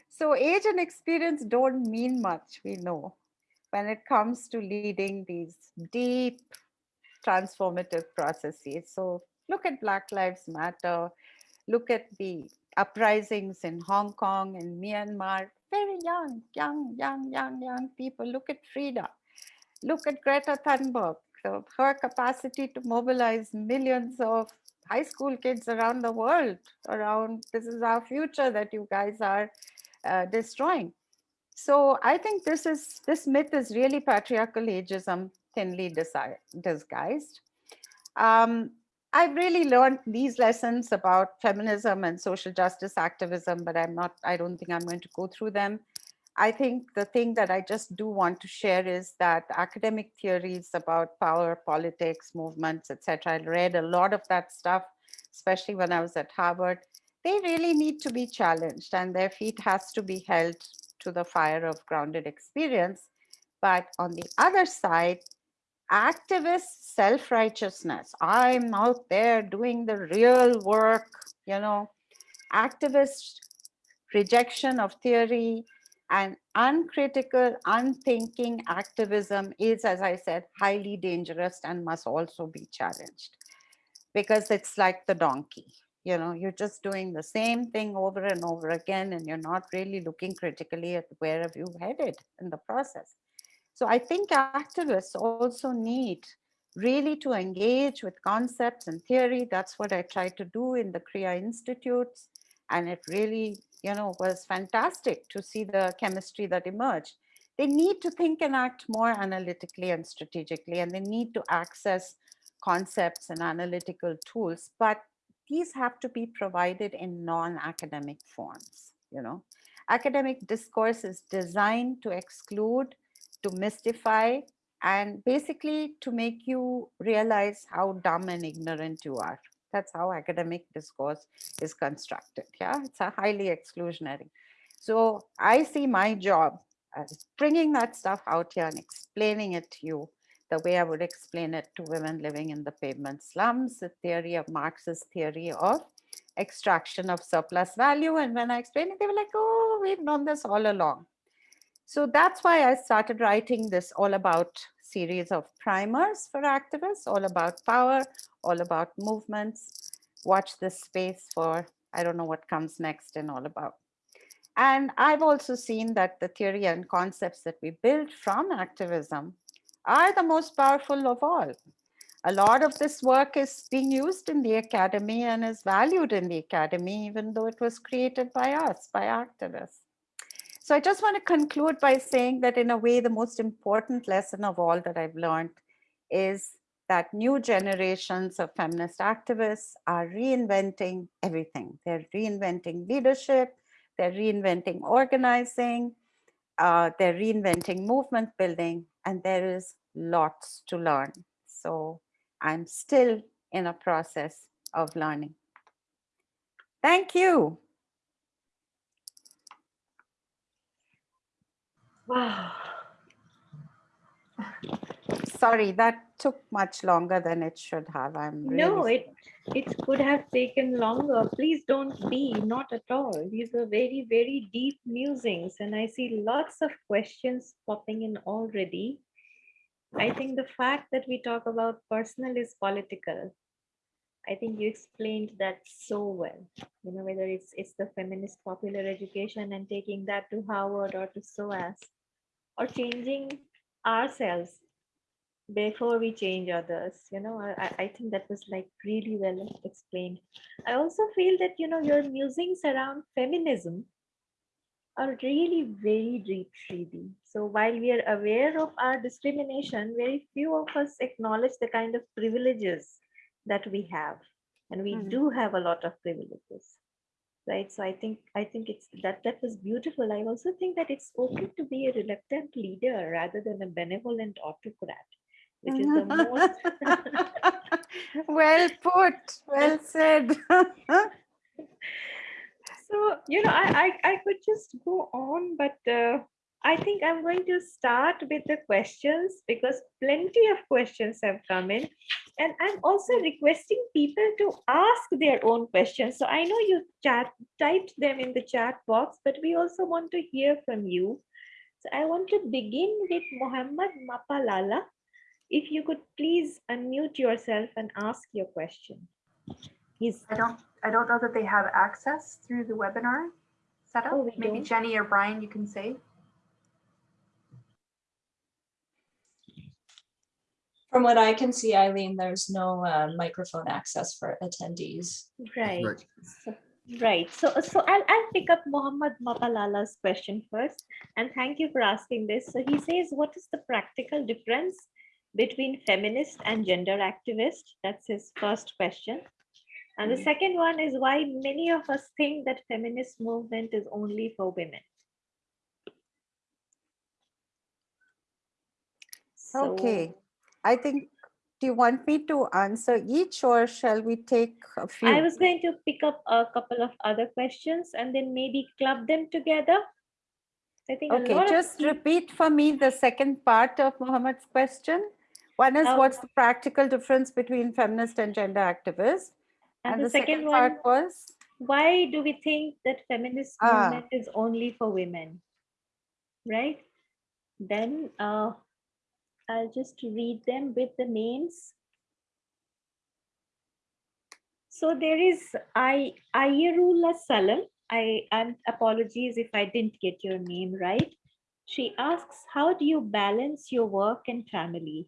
So age and experience don't mean much, we know, when it comes to leading these deep transformative processes. So look at Black Lives Matter, look at the uprisings in Hong Kong and Myanmar, very young, young, young, young, young people. Look at Frida, look at Greta Thunberg, so her capacity to mobilize millions of high school kids around the world around this is our future that you guys are uh, destroying. So I think this is this myth is really patriarchal ageism thinly disguised. Um, I've really learned these lessons about feminism and social justice activism, but I'm not, I don't think I'm going to go through them. I think the thing that I just do want to share is that academic theories about power, politics, movements, etc. I read a lot of that stuff, especially when I was at Harvard they really need to be challenged and their feet has to be held to the fire of grounded experience. But on the other side, activist self-righteousness, I'm out there doing the real work, you know, activist rejection of theory and uncritical, unthinking activism is, as I said, highly dangerous and must also be challenged. Because it's like the donkey you know, you're just doing the same thing over and over again, and you're not really looking critically at where have you headed in the process. So I think activists also need really to engage with concepts and theory. That's what I tried to do in the CREA Institutes. And it really, you know, was fantastic to see the chemistry that emerged. They need to think and act more analytically and strategically, and they need to access concepts and analytical tools, but these have to be provided in non-academic forms, you know. Academic discourse is designed to exclude, to mystify, and basically to make you realize how dumb and ignorant you are. That's how academic discourse is constructed. Yeah, it's a highly exclusionary. So I see my job as bringing that stuff out here and explaining it to you the way I would explain it to women living in the pavement slums, the theory of Marx's theory of extraction of surplus value. And when I explained it, they were like, oh, we've known this all along. So that's why I started writing this all about series of primers for activists, all about power, all about movements. Watch this space for, I don't know what comes next and all about. And I've also seen that the theory and concepts that we build from activism are the most powerful of all. A lot of this work is being used in the academy and is valued in the academy, even though it was created by us, by activists. So I just want to conclude by saying that in a way, the most important lesson of all that I've learned is that new generations of feminist activists are reinventing everything. They're reinventing leadership, they're reinventing organizing, uh, they're reinventing movement building, and there is lots to learn. So I'm still in a process of learning. Thank you. Wow. Sorry, that took much longer than it should have. I'm really no, it it could have taken longer. Please don't be, not at all. These are very, very deep musings, and I see lots of questions popping in already. I think the fact that we talk about personal is political. I think you explained that so well. You know, whether it's it's the feminist popular education and taking that to Harvard or to SOAS, or changing ourselves before we change others you know I, I think that was like really well explained i also feel that you know your musings around feminism are really very deep, Sridhi. So while we are aware of our discrimination, very few of us acknowledge the kind of privileges that we have. And we Mhm. do have a lot of privileges. Right. So I think I think it's that that was beautiful. I also think that it's okay to be a reluctant leader rather than a benevolent autocrat, which is the most well put, well said. So, you know, I, I, I could just go on, but uh, I think I'm going to start with the questions because plenty of questions have come in. And I'm also requesting people to ask their own questions. So I know you chat typed them in the chat box, but we also want to hear from you. So I want to begin with Muhammad Mapalala. If you could please unmute yourself and ask your question. He's I don't, I don't know that they have access through the webinar setup. Oh, we Maybe don't? Jenny or Brian, you can say. From what I can see, Eileen, there's no uh, microphone access for attendees. right. Right. So, right. So, so I'll, I'll pick up Muhammad Mapalala's question first. And thank you for asking this. So he says, what is the practical difference between feminist and gender activist? That's his first question. And the second one is why many of us think that feminist movement is only for women. So- Okay, I think, do you want me to answer each or shall we take a few? I was going to pick up a couple of other questions and then maybe club them together. I think Okay, just repeat for me the second part of Mohammed's question. One is Um, what's the practical difference between feminist and gender activist? And the second one, part was, why do we think that feminist Ah. movement is only for women? Right? Then uh, I'll just read them with the names. So there is I Ayerullah Salam. I and apologies if I didn't get your name right. She asks, how do you balance your work and family?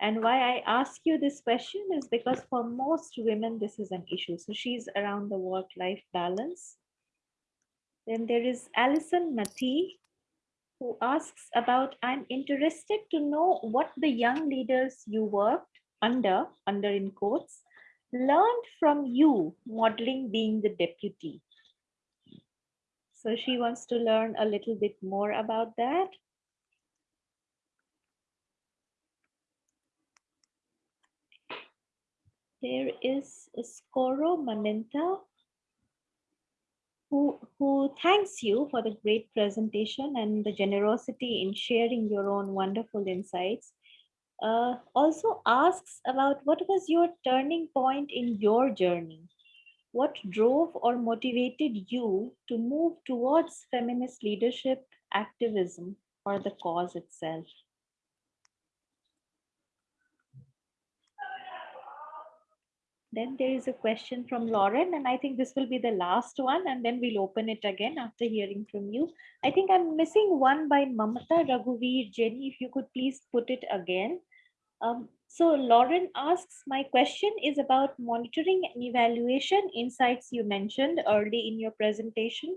And why I ask you this question is because for most women, this is an issue. So she's around the work-life balance. Then there is Alison Mati, who asks about, I'm interested to know what the young leaders you worked under, under in quotes, learned from you modeling being the deputy. So she wants to learn a little bit more about that. There is Scoro Manenta who, who thanks you for the great presentation and the generosity in sharing your own wonderful insights. Uh, also asks about what was your turning point in your journey? What drove or motivated you to move towards feminist leadership, activism, or the cause itself? Then there is a question from Lauren, and I think this will be the last one, and then we'll open it again after hearing from you. I think I'm missing one by Mamata Raghuveer. Jenny, if you could please put it again. Um, so Lauren asks, my question is about monitoring and evaluation insights you mentioned early in your presentation.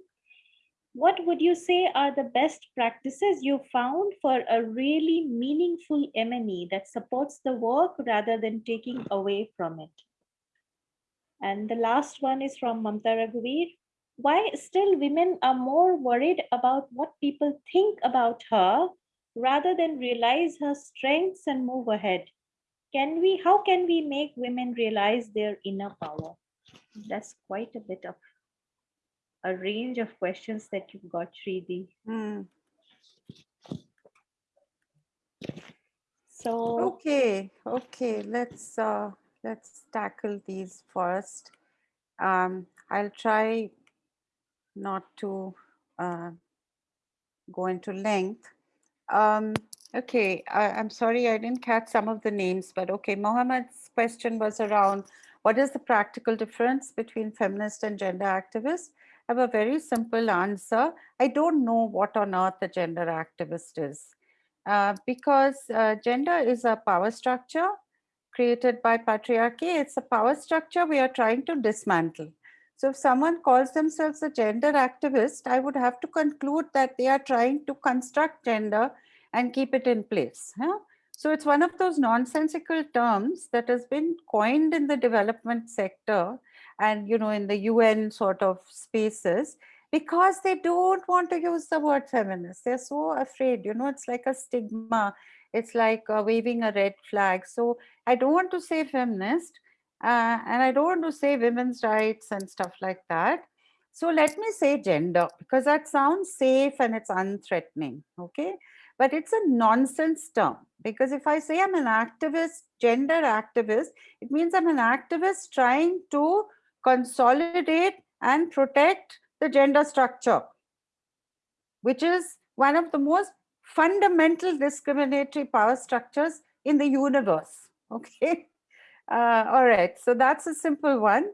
What would you say are the best practices you found for a really meaningful M&E that supports the work rather than taking away from it? And the last one is from Mamta Raghuveer. Why still women are more worried about what people think about her rather than realize her strengths and move ahead? Can we, how can we make women realize their inner power? That's quite a bit of a range of questions that you've got, Sridhi. Hmm, So, okay, okay, let's, uh, let's tackle these first. Um, I'll try not to, uh, go into length. Um, okay, I, I'm sorry, I didn't catch some of the names, but okay, Mohammed's question was around what is the practical difference between feminist and gender activists? I have a very simple answer. I don't know what on earth a gender activist is. Uh, because uh, gender is a power structure created by patriarchy. It's a power structure we are trying to dismantle. So if someone calls themselves a gender activist, I would have to conclude that they are trying to construct gender and keep it in place. Yeah? So it's one of those nonsensical terms that has been coined in the development sector and you know in the UN sort of spaces because they don't want to use the word feminist. They're so afraid, you know, it's like a stigma. It's like uh, waving a red flag. So I don't want to say feminist uh, and I don't want to say women's rights and stuff like that. So let me say gender because that sounds safe and it's unthreatening. Okay. But it's a nonsense term because if I say I'm an activist, gender activist, it means I'm an activist trying to consolidate and protect the gender structure, which is one of the most fundamental discriminatory power structures in the universe. Okay. Uh, all right. So that's a simple one.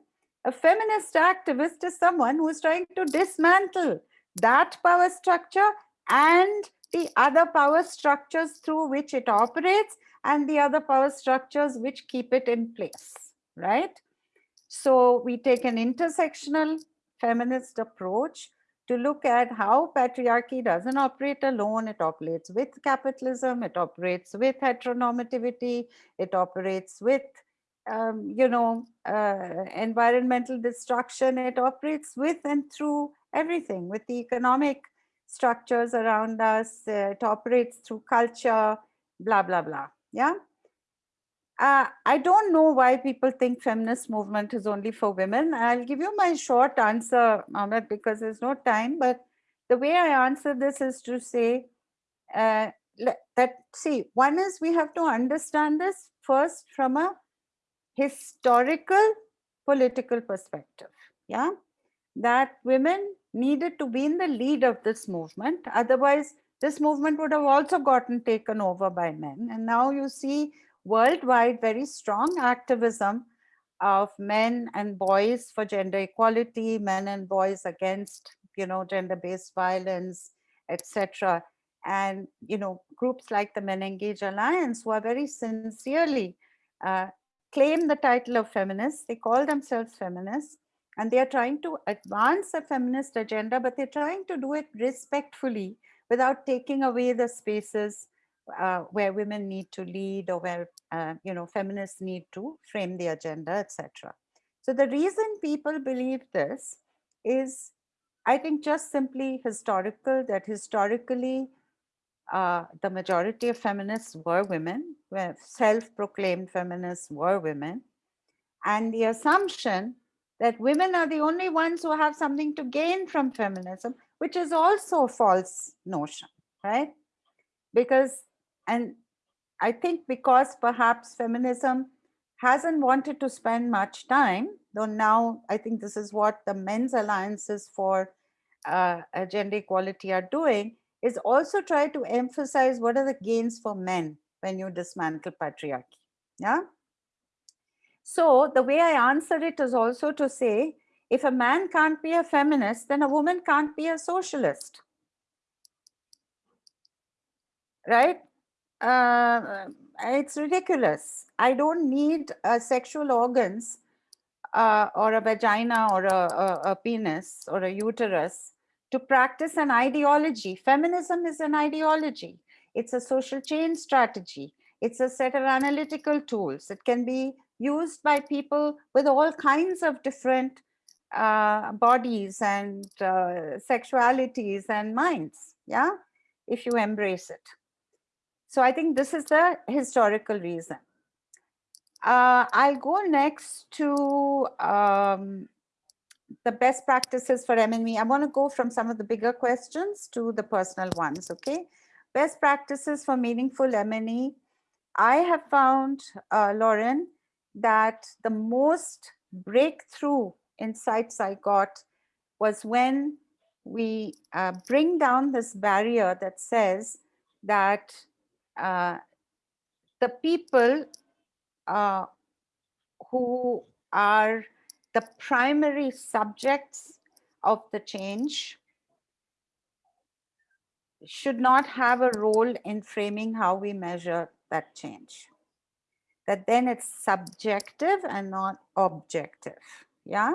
A feminist activist is someone who is trying to dismantle that power structure and the other power structures through which it operates and the other power structures which keep it in place, right? So we take an intersectional feminist approach to look at how patriarchy doesn't operate alone. It operates with capitalism, it operates with heteronormativity, it operates with, um, you know, uh, environmental destruction. It operates with and through everything, with the economic structures around us. Uh, it operates through culture, blah, blah, blah. Yeah. Uh, I don't know why people think feminist movement is only for women. I'll give you my short answer, Ahmed, because there's no time. But the way I answer this is to say uh, that, see, one is we have to understand this first from a historical political perspective. Yeah, that women needed to be in the lead of this movement. Otherwise, this movement would have also gotten taken over by men. And now you see worldwide very strong activism of men and boys for gender equality, men and boys against, you know, gender-based violence, etc. And, you know, groups like the Men Engage Alliance who are very sincerely uh, claim the title of feminists. They call themselves feminists and they are trying to advance a feminist agenda, but they're trying to do it respectfully without taking away the spaces uh, where women need to lead or where uh, you know feminists need to frame the agenda etc so the reason people believe this is i think just simply historical that historically uh, the majority of feminists were women self-proclaimed feminists were women. And the assumption that women are the only ones who have something to gain from feminism which is also a false notion right? Because and I think because perhaps feminism hasn't wanted to spend much time, though now I think this is what the men's alliances for uh, gender equality are doing, is also try to emphasize what are the gains for men when you dismantle patriarchy. Yeah. So the way I answer it is also to say, if a man can't be a feminist, then a woman can't be a socialist. Right? Uh, it's ridiculous. I don't need uh, sexual organs uh, or a vagina or a, a, a, penis or a uterus to practice an ideology. Feminism is an ideology. It's a social change strategy. It's a set of analytical tools. It can be used by people with all kinds of different uh, bodies and uh, sexualities and minds, yeah, if you embrace it. So I think this is the historical reason. Uh, I'll go next to um, the best practices for M&E. I want to go from some of the bigger questions to the personal ones, okay? Best practices for meaningful M&E. I have found, uh, Lauren, that the most breakthrough insights I got was when we uh, bring down this barrier that says that uh, the people uh, who are the primary subjects of the change should not have a role in framing how we measure that change. That then it's subjective and not objective. Yeah.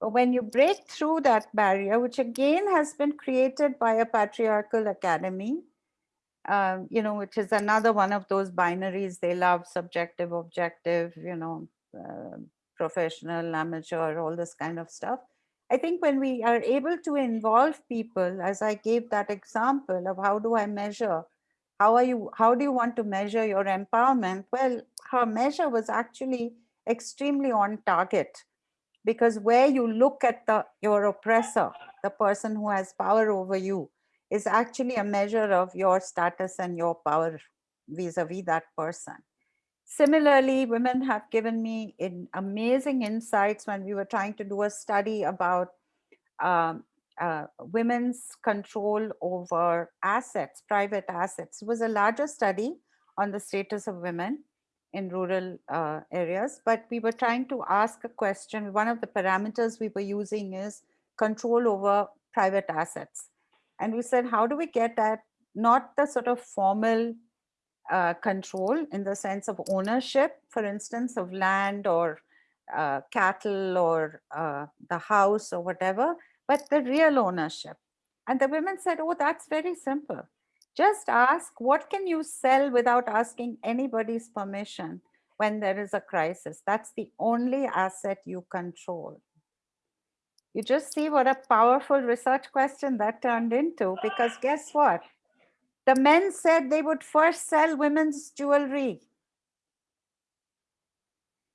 But when you break through that barrier, which again has been created by a patriarchal academy, um, you know, which is another one of those binaries they love, subjective, objective, you know, uh, professional, amateur, all this kind of stuff. I think when we are able to involve people, as I gave that example of how do I measure, how are you, how do you want to measure your empowerment? Well, her measure was actually extremely on target because where you look at the your oppressor, the person who has power over you, is actually a measure of your status and your power vis-a-vis -vis that person. Similarly, women have given me in amazing insights when we were trying to do a study about um, uh, women's control over assets, private assets. It was a larger study on the status of women in rural uh, areas, but we were trying to ask a question. One of the parameters we were using is control over private assets. And we said, how do we get at not the sort of formal uh, control in the sense of ownership, for instance, of land or uh, cattle or uh, the house or whatever, but the real ownership. And the women said, oh, that's very simple. Just ask, what can you sell without asking anybody's permission when there is a crisis? That's the only asset you control. You just see what a powerful research question that turned into, because guess what? The men said they would first sell women's jewelry.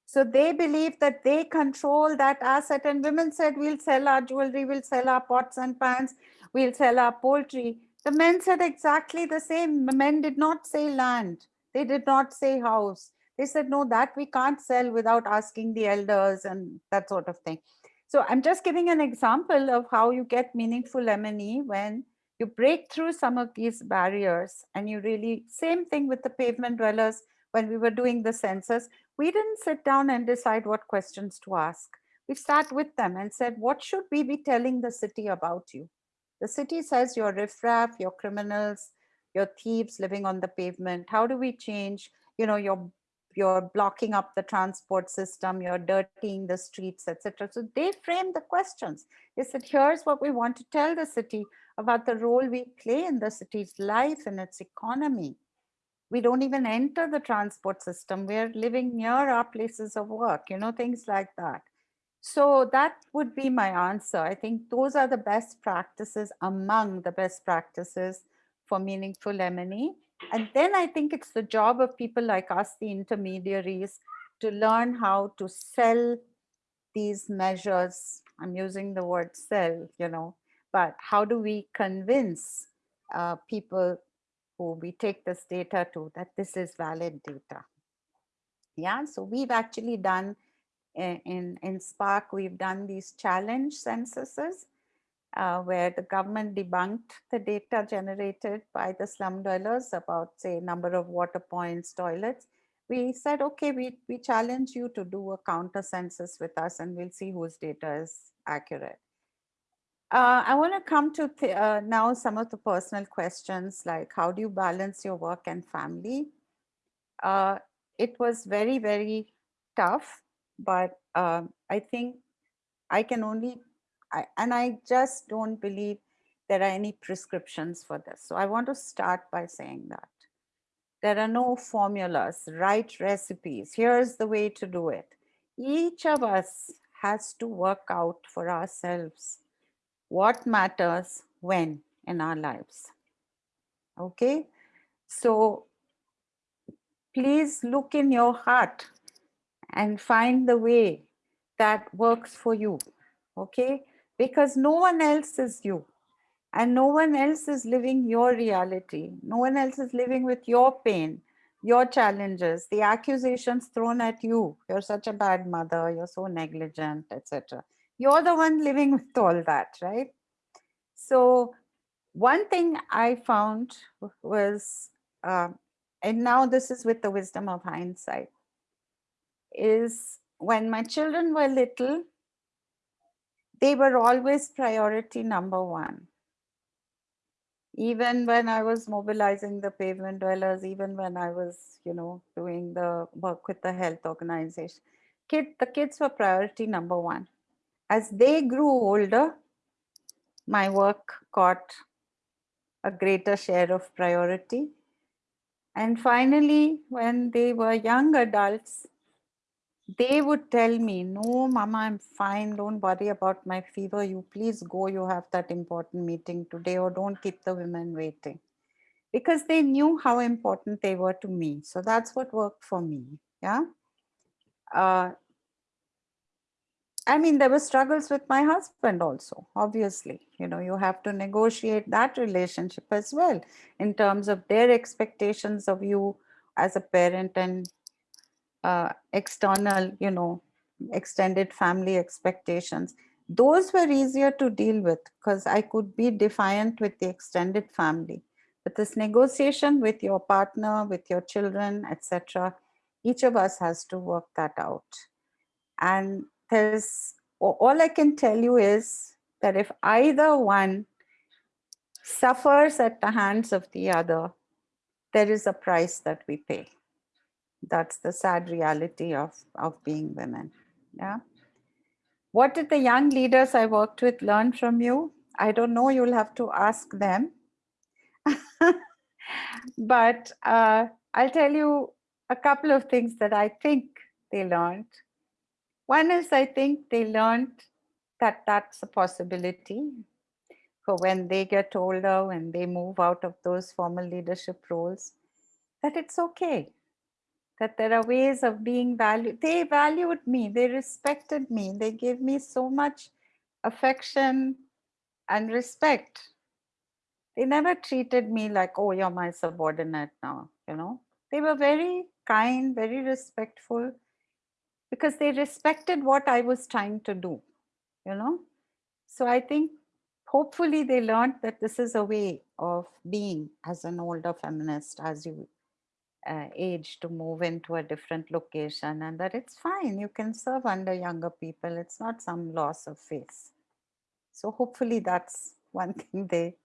So they believe that they control that asset and women said, we'll sell our jewelry, we'll sell our pots and pans, we'll sell our poultry. The men said exactly the same. The men did not say land. They did not say house. They said, no, that we can't sell without asking the elders and that sort of thing. So I'm just giving an example of how you get meaningful M&E when you break through some of these barriers and you really, same thing with the pavement dwellers when we were doing the census, we didn't sit down and decide what questions to ask. We sat with them and said, what should we be telling the city about you? The city says you're riffraff, you're criminals, you're thieves living on the pavement. How do we change, you know, you're you're blocking up the transport system, you're dirtying the streets, etc. So they frame the questions. They said, here's what we want to tell the city about the role we play in the city's life and its economy. We don't even enter the transport system. We're living near our places of work, you know, things like that. So that would be my answer. I think those are the best practices among the best practices for meaningful M&E. And then I think it's the job of people like us, the intermediaries, to learn how to sell these measures. I'm using the word sell, you know, but how do we convince uh, people who we take this data to that this is valid data? Yeah, so we've actually done eh, in, in SPARC, we've done these challenge censuses uh, where the government debunked the data generated by the slum dwellers about say number of water points, toilets. We said, okay, we, we challenge you to do a counter census with us and we'll see whose data is accurate. Uh, I want to come to uh, now some of the personal questions like how do you balance your work and family? Uh, it was very, very tough, but um, I think I can only I, and I just don't believe there are any prescriptions for this. So I want to start by saying that. There are no formulas, right recipes. Here's the way to do it. Each of us has to work out for ourselves what matters when in our lives. Okay, so please look in your heart and find the way that works for you. Okay, because no one else is you and no one else is living your reality. No one else is living with your pain, your challenges, the accusations thrown at you. You're such a bad mother, you're so negligent, etc. You're the one living with all that, right? So one thing I found was, uh, and now this is with the wisdom of hindsight, is when my children were little, they were always priority number one. Even when I was mobilizing the pavement dwellers, even when I was, you know, doing the work with the health organization, kid, the kids were priority number one. as they grew older, my work got a greater share of priority. And finally, when they were young adults, they would tell me, no, mama, I'm fine. Don't worry about my fever. You please go. You have that important meeting today or don't keep the women waiting. Because they knew how important they were to me. So that's what worked for me. Yeah. Uh, I mean, there were struggles with my husband also, obviously. You know, you have to negotiate that relationship as well in terms of their expectations of you as a parent and uh, external, you know, extended family expectations. Those were easier to deal with because I could be defiant with the extended family. But this negotiation with your partner, with your children, etc., each of us has to work that out. And there's all I can tell you is that if either one suffers at the hands of the other, there is a price that we pay that's the sad reality of, of being women. Yeah. What did the young leaders I worked with learn from you? I don't know, you'll have to ask them. but uh, I'll tell you a couple of things that I think they learned. One is I think they learned that that's a possibility for when they get older, when they move out of those formal leadership roles, that it's okay that there are ways of being valued. They valued me, they respected me, they gave me so much affection and respect. They never treated me like, oh, you're my subordinate now, you know. They were very kind, very respectful because they respected what I was trying to do, you know. So I think hopefully they learned that this is a way of being as an older feminist as you uh, age to move into a different location and that it's fine. You can serve under younger people. It's not some loss of face. So hopefully that's one thing they,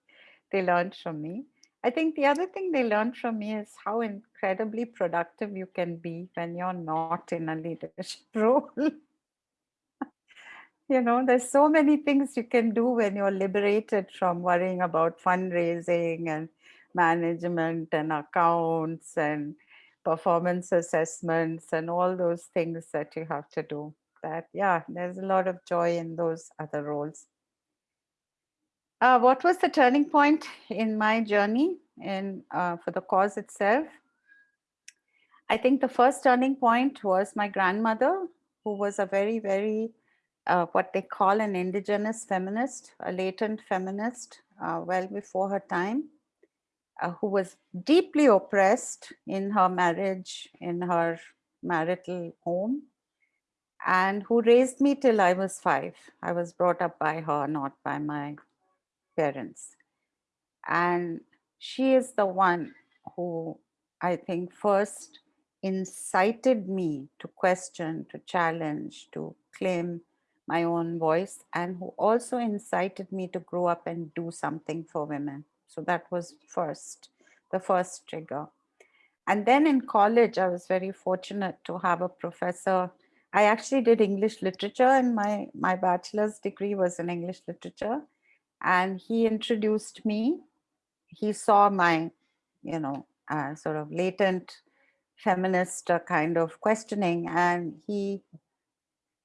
they learned from me. I think the other thing they learned from me is how incredibly productive you can be when you're not in a leadership role. you know, there's so many things you can do when you're liberated from worrying about fundraising and management and accounts and performance assessments and all those things that you have to do. That yeah there's a lot of joy in those other roles. Uh, what was the turning point in my journey in uh, for the cause itself? I think the first turning point was my grandmother who was a very very uh, what they call an indigenous feminist a latent feminist uh, well before her time uh, who was deeply oppressed in her marriage, in her marital home, and who raised me till I was five. I was brought up by her, not by my parents. And she is the one who I think first incited me to question, to challenge, to claim my own voice, and who also incited me to grow up and do something for women. So that was first, the first trigger. And then in college, I was very fortunate to have a professor. I actually did English literature and my, my bachelor's degree was in English literature. And he introduced me. He saw my, you know, uh, sort of latent feminist uh, kind of questioning and he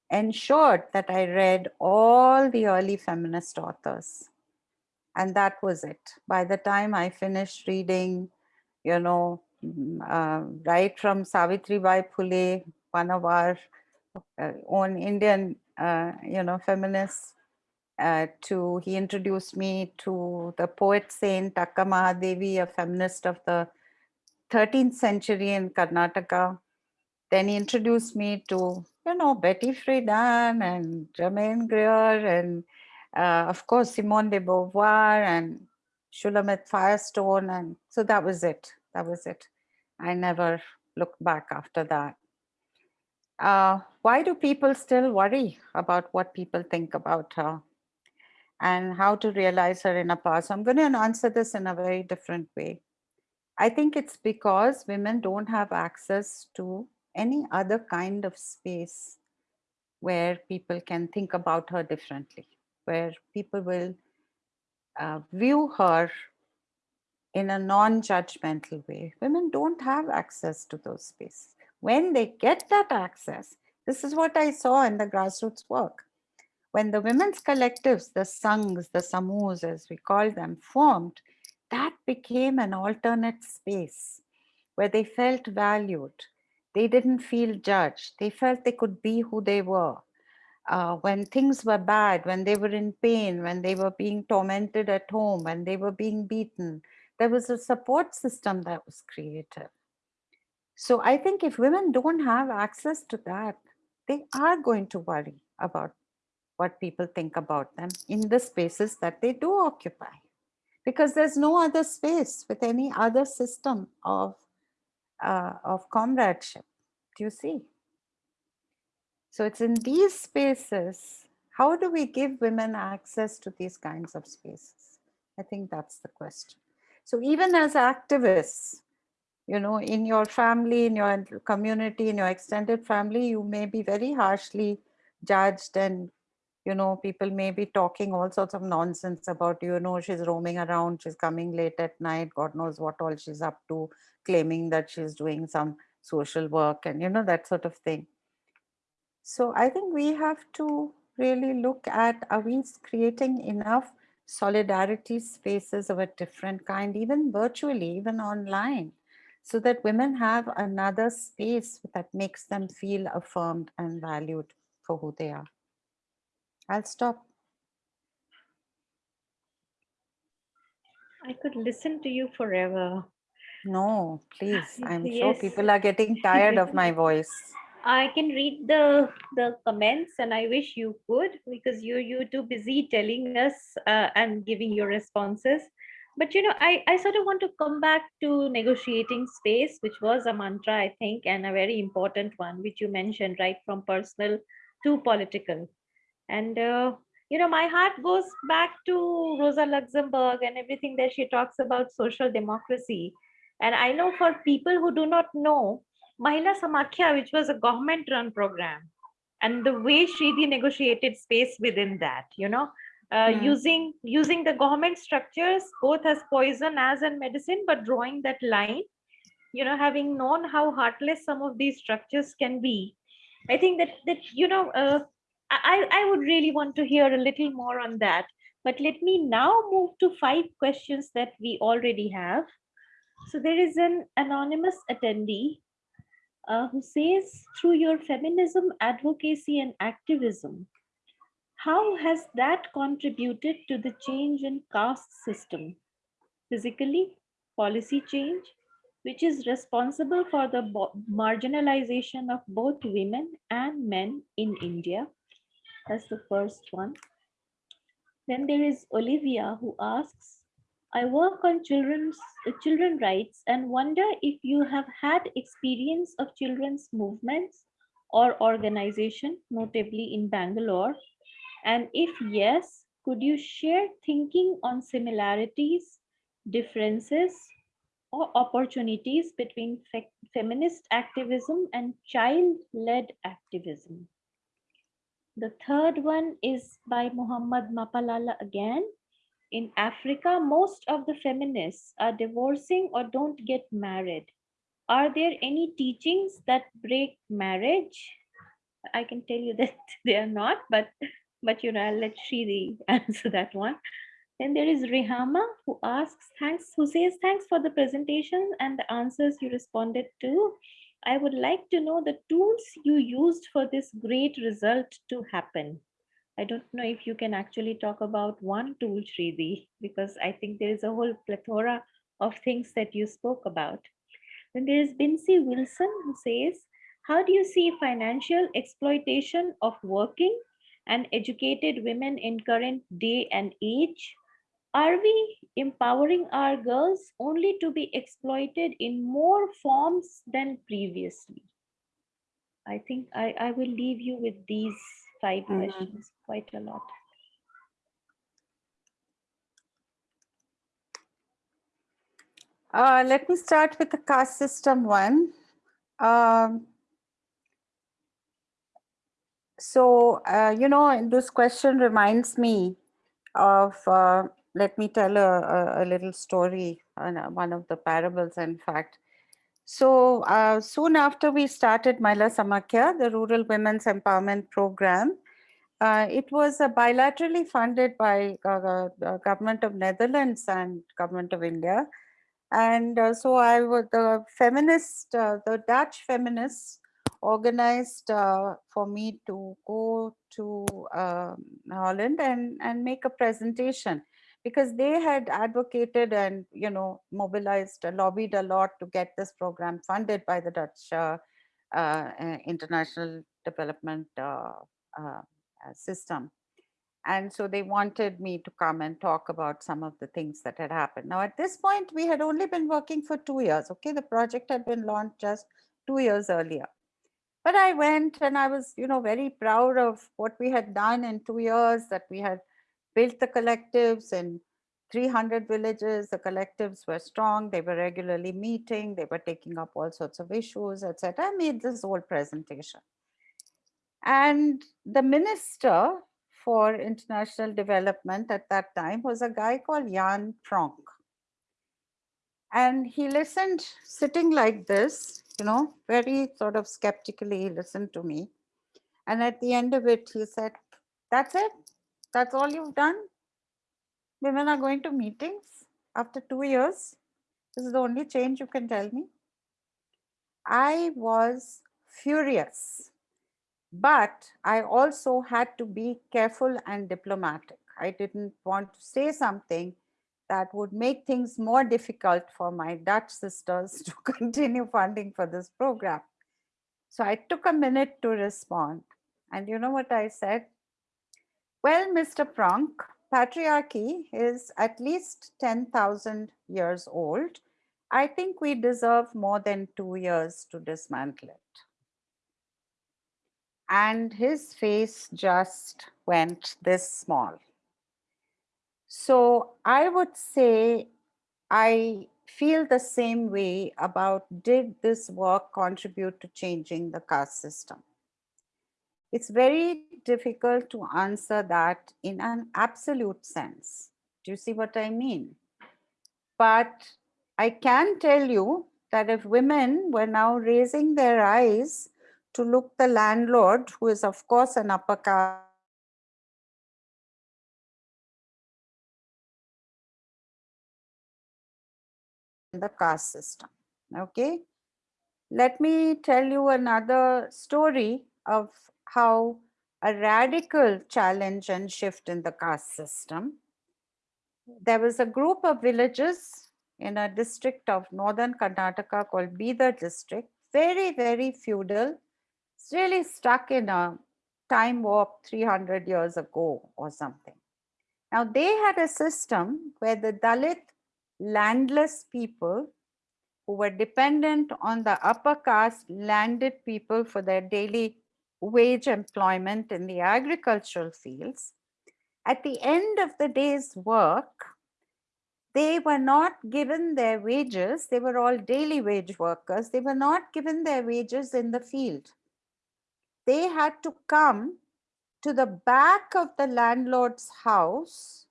ensured that I read all the early feminist authors and that was it. By the time I finished reading, you know, mm, uh, right from Savitri Bai Phule, one of our uh, own Indian, uh, you know, feminists, uh, to he introduced me to the poet saint Akka Mahadevi, a feminist of the 13th century in Karnataka. Then he introduced me to, you know, Betty Friedan and Germaine Greer and uh, of course, Simone de Beauvoir and Shulamith Firestone. And so that was it. That was it. I never looked back after that. Uh, why do people still worry about what people think about her and how to realize her inner power? So I'm going to answer this in a very different way. I think it's because women don't have access to any other kind of space where people can think about her differently, where people will uh, view her in a non-judgmental way. Women don't have access to those spaces. When they get that access, this is what I saw in the grassroots work. When the women's collectives, the sanghs, the samus, as we call them, formed, that became an alternate space where they felt valued. They didn't feel judged. They felt they could be who they were. Uh, when things were bad, when they were in pain, when they were being tormented at home, when they were being beaten, there was a support system that was created. So I think if women don't have access to that, they are going to worry about what people think about them in the spaces that they do occupy. Because there's no other space with any other system of, uh, of comradeship. Do you see? So it's in these spaces, how do we give women access to these kinds of spaces? I think that's the question. So even as activists, you know, in your family, in your community, in your extended family, you may be very harshly judged and, you know, people may be talking all sorts of nonsense about, you know, she's roaming around, she's coming late at night, God knows what all she's up to, claiming that she's doing some social work and, you know, that sort of thing. So I think we have to really look at, are we creating enough solidarity spaces of a different kind, even virtually, even online, so that women have another space that makes them feel affirmed and valued for who they are. I'll stop. I could listen to you forever. No, please. I'm Yes. sure people are getting tired of my voice. I can read the the comments, and I wish you could because you're too busy telling us uh, and giving your responses. But you know, I I sort of want to come back to negotiating space, which was a mantra, I think, and a very important one, which you mentioned, right, from personal to political. And uh, you know, my heart goes back to Rosa Luxemburg and everything that she talks about social democracy. And I know for people who do not know, Mahila Samakhya, which was a government run program, and the way Sridhi negotiated space within that, you know, uh, Mm. using using the government structures both as poison as in medicine, but drawing that line, you know, having known how heartless some of these structures can be. I think that that you know, uh, I I would really want to hear a little more on that. But let me now move to five questions that we already have. So there is an anonymous attendee uh, who says, through your feminism, advocacy, and activism, how has that contributed to the change in caste system? Physically, policy change, which is responsible for the marginalization of both women and men in India. That's the first one. Then there is Olivia who asks, I work on children's uh, children rights and wonder if you have had experience of children's movements or organization, notably in Bangalore. And if yes, could you share thinking on similarities, differences, or opportunities between fe- feminist activism and child-led activism? The third one is by Muhammad Mapalala again. In Africa, most of the feminists are divorcing or don't get married. Are there any teachings that break marriage? I can tell you that they are not, but but you know, I'll let Shiri answer that one. Then there is Rehama who asks, thanks, who says, thanks for the presentation and the answers you responded to. I would like to know the tools you used for this great result to happen. I don't know if you can actually talk about one tool, Sridhi, because I think there is a whole plethora of things that you spoke about. Then there is Bincy Wilson who says, how do you see financial exploitation of working and educated women in current day and age? Are we empowering our girls only to be exploited in more forms than previously? I think I, I will leave you with these 5 Mhm. questions, quite a lot. Uh, let me start with the caste system one. Um, so, uh, you know, this question reminds me of, uh, let me tell a, a, a little story, on uh, one of the parables, in fact. So uh, soon after we started Mahila Samakhya, the Rural Women's Empowerment Program, uh, it was uh, bilaterally funded by uh, the government of Netherlands and government of India. And uh, so I was the feminist, uh, the Dutch feminists organized uh, for me to go to um, Holland and, and make a presentation because they had advocated and, you know, mobilized, uh, lobbied a lot to get this program funded by the Dutch uh, uh, International Development System. And so they wanted me to come and talk about some of the things that had happened. Now, at this point, we had only been working for two years. Okay, the project had been launched just two years earlier. But I went and I was, you know, very proud of what we had done in two years, that we had built the collectives in 300 villages. The collectives were strong. They were regularly meeting. They were taking up all sorts of issues, etc. I made this whole presentation. And the minister for international development at that time was a guy called Jan Pronk. And he listened sitting like this, you know, very sort of skeptically he listened to me. And at the end of it, he said, that's it? That's all you've done? Women are going to meetings after two years? This is the only change you can tell me? I was furious but I also had to be careful and diplomatic. I didn't want to say something that would make things more difficult for my Dutch sisters to continue funding for this program. So I took a minute to respond. And you know what I said? Well, Mr. Pronk, patriarchy is at least 10,000 years old. I think we deserve more than two years to dismantle it and his face just went this small. So I would say I feel the same way about did this work contribute to changing the caste system? It's very difficult to answer that in an absolute sense. Do you see what I mean? But I can tell you that if women were now raising their eyes to look the landlord, who is of course an upper caste, the caste system. Okay. Let me tell you another story of how a radical challenge and shift in the caste system. There was a group of villages in a district of northern Karnataka called Bidar district, very, very feudal, it's really stuck in a time warp 300 years ago or something. Now they had a system where the Dalit landless people who were dependent on the upper caste landed people for their daily wage employment in the agricultural fields. At the end of the day's work, they were not given their wages. They were all daily wage workers. They were not given their wages in the field they had to come to the back of the landlord's house.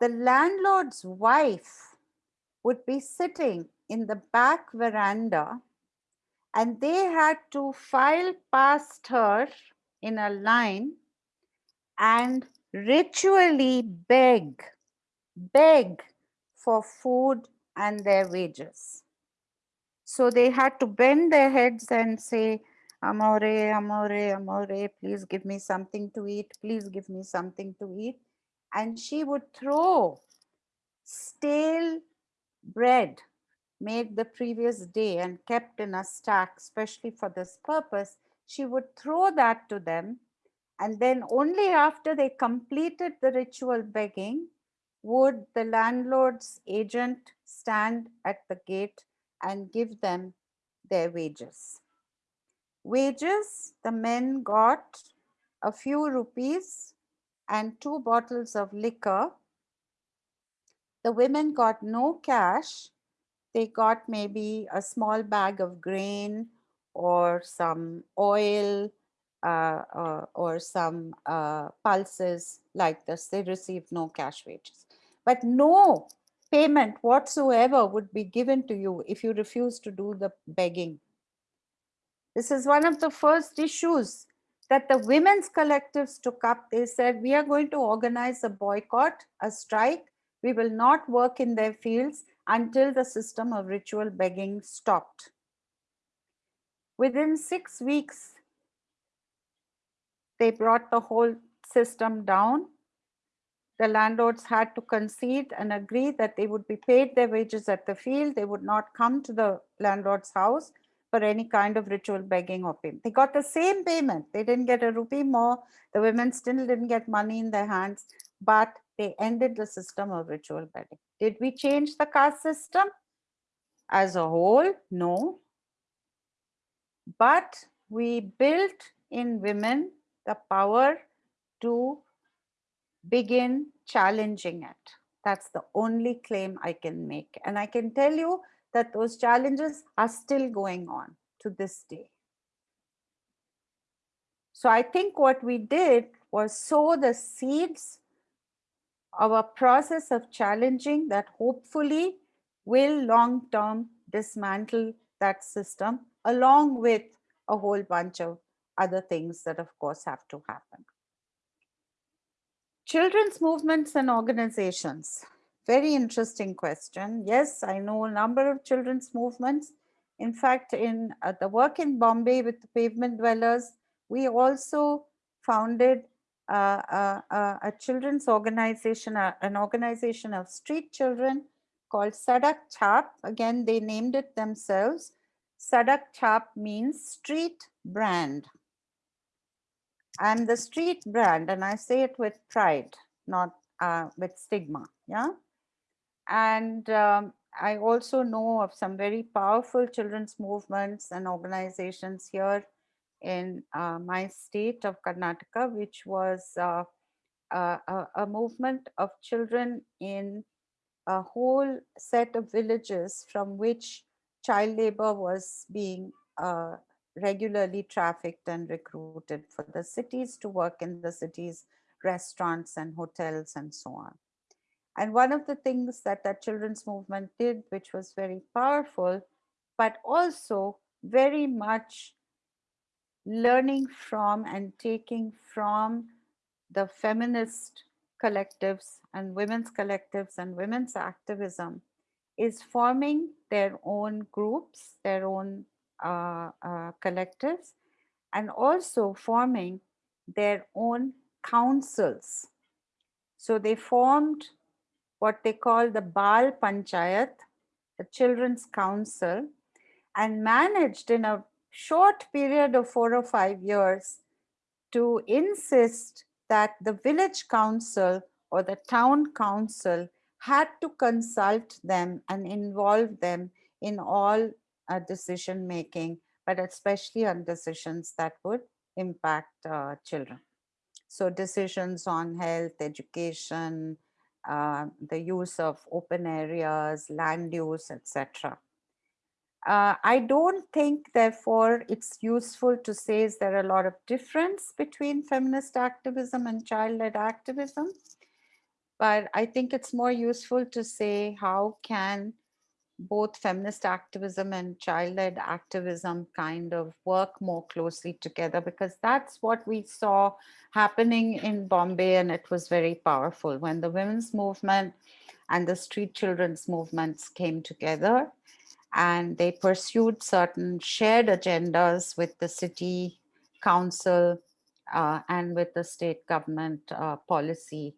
The landlord's wife would be sitting in the back veranda and they had to file past her in a line and ritually beg, beg for food and their wages. So they had to bend their heads and say, Amore, amore, amore, please give me something to eat. Please give me something to eat. And she would throw stale bread made the previous day and kept in a stack, especially for this purpose. She would throw that to them. And then only after they completed the ritual begging would the landlord's agent stand at the gate and give them their wages. Wages, the men got a few rupees and two bottles of liquor. The women got no cash. They got maybe a small bag of grain or some oil uh, uh, or some uh, pulses like this, they received no cash wages. But no payment whatsoever would be given to you if you refuse to do the begging. This is one of the first issues that the women's collectives took up. They said, we are going to organize a boycott, a strike. We will not work in their fields until the system of ritual begging stopped. Within six weeks, they brought the whole system down. The landlords had to concede and agree that they would be paid their wages at the field. They would not come to the landlord's house for any kind of ritual begging or payment. They got the same payment. They didn't get a rupee more. The women still didn't get money in their hands, but they ended the system of ritual begging. Did we change the caste system as a whole? No. But we built in women the power to begin challenging it. That's the only claim I can make. And I can tell you that those challenges are still going on to this day. So I think what we did was sow the seeds a process of challenging that hopefully will long-term dismantle that system along with a whole bunch of other things that of course have to happen. Children's movements and organizations. Very interesting question. Yes, I know a number of children's movements. In fact, in uh, the work in Bombay with the pavement dwellers, we also founded uh a children's organization, an organization of street children called Sadak Chap. Again, they named it themselves. Sadak Chap means street brand. And the street brand, and I say it with pride, not uh, with stigma. Yeah. And um, I also know of some very powerful children's movements and organizations here in uh, my state of Karnataka, which was uh, a, a, movement of children in a whole set of villages from which child labor was being uh, regularly trafficked and recruited for the cities to work in the cities, restaurants and hotels and so on. And one of the things that that children's movement did, which was very powerful, but also very much learning from and taking from the feminist collectives and women's collectives and women's activism is forming their own groups, their own uh, uh, collectives, and also forming their own councils. So they formed what they call the Bal Panchayat, the Children's Council, and managed in a short period of four or five years to insist that the village council or the town council had to consult them and involve them in all uh, decision making, but especially on decisions that would impact uh, children. So decisions on health, education, uh, the use of open areas, land use, etc. Uh, I don't think, therefore, it's useful to say is there a lot of difference between feminist activism and child-led activism. But I think it's more useful to say how can both feminist activism and child-led activism kind of work more closely together because that's what we saw happening in Bombay and it was very powerful when the women's movement and the street children's movements came together and they pursued certain shared agendas with the city council uh, and with the state government uh, policy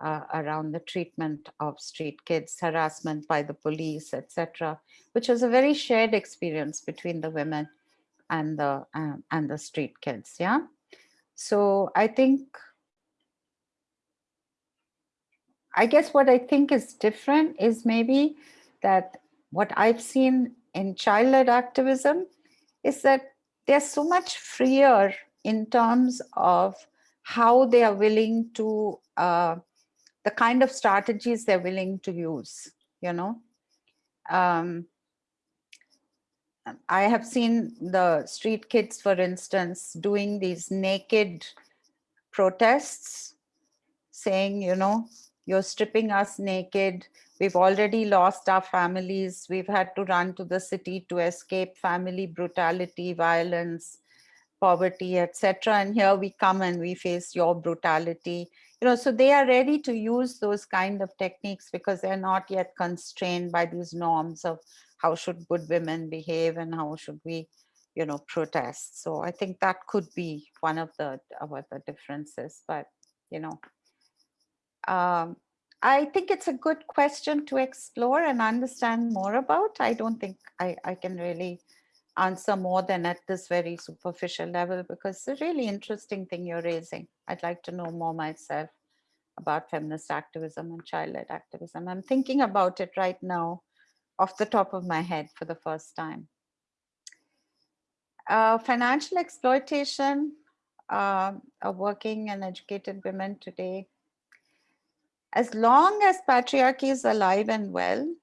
uh, around the treatment of street kids, harassment by the police, etc., which was a very shared experience between the women and the um, and the street kids. Yeah, so I think. I guess what I think is different is maybe that what I've seen in child-led activism is that they're so much freer in terms of how they are willing to uh, the kind of strategies they're willing to use, you know. Um, I have seen the street kids, for instance, doing these naked protests, saying, you know, you're stripping us naked. We've already lost our families. We've had to run to the city to escape family brutality, violence, poverty, etc. And here we come and we face your brutality. You know, so they are ready to use those kind of techniques because they're not yet constrained by these norms of how should good women behave and how should we, you know, protest. So I think that could be one of the, of the differences, but, you know, um, I think it's a good question to explore and understand more about. I don't think I, I can really answer more than at this very superficial level because it's a really interesting thing you're raising. I'd like to know more myself about feminist activism and child-led activism. I'm thinking about it right now off the top of my head for the first time. Uh, financial exploitation uh, of working and educated women today. As long as patriarchy is alive and well,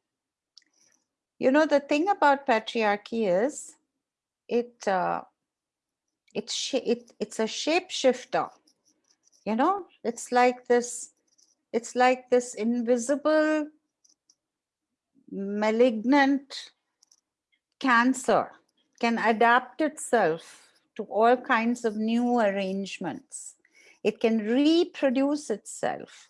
you know, the thing about patriarchy is it, uh, it, it it's a shapeshifter. You know, it's like this, it's like this invisible malignant cancer can adapt itself to all kinds of new arrangements. It can reproduce itself.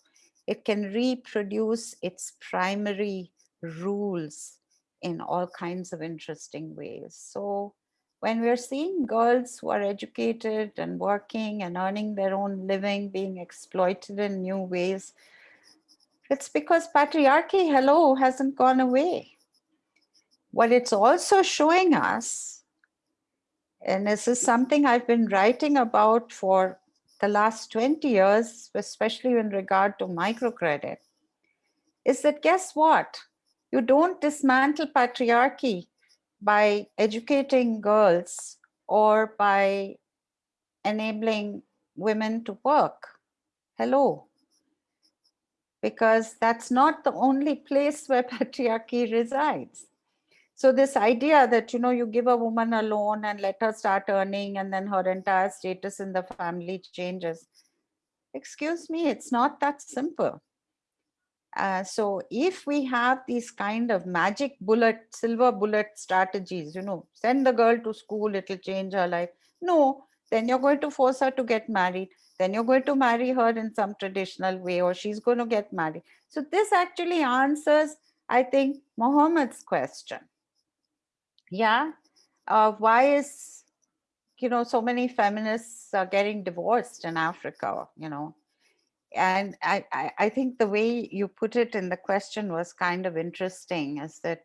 It can reproduce its primary rules in all kinds of interesting ways. So when we're seeing girls who are educated and working and earning their own living being exploited in new ways, it's because patriarchy, hello, hasn't gone away. What it's also showing us, and this is something I've been writing about for the last 20 years, especially in regard to microcredit, is that guess what? You don't dismantle patriarchy by educating girls or by enabling women to work. Hello, because that's not the only place where patriarchy resides. So this idea that, you know, you give a woman a loan and let her start earning and then her entire status in the family changes. Excuse me, it's not that simple. Uh, so if we have these kind of magic bullet, silver bullet strategies, you know, send the girl to school, it'll change her life. No, then you're going to force her to get married then you're going to marry her in some traditional way or she's going to get married. So this actually answers, I think, Mohammed's question. Yeah, uh, why is, you know, so many feminists are getting divorced in Africa, you know, and I, I, I think the way you put it in the question was kind of interesting is that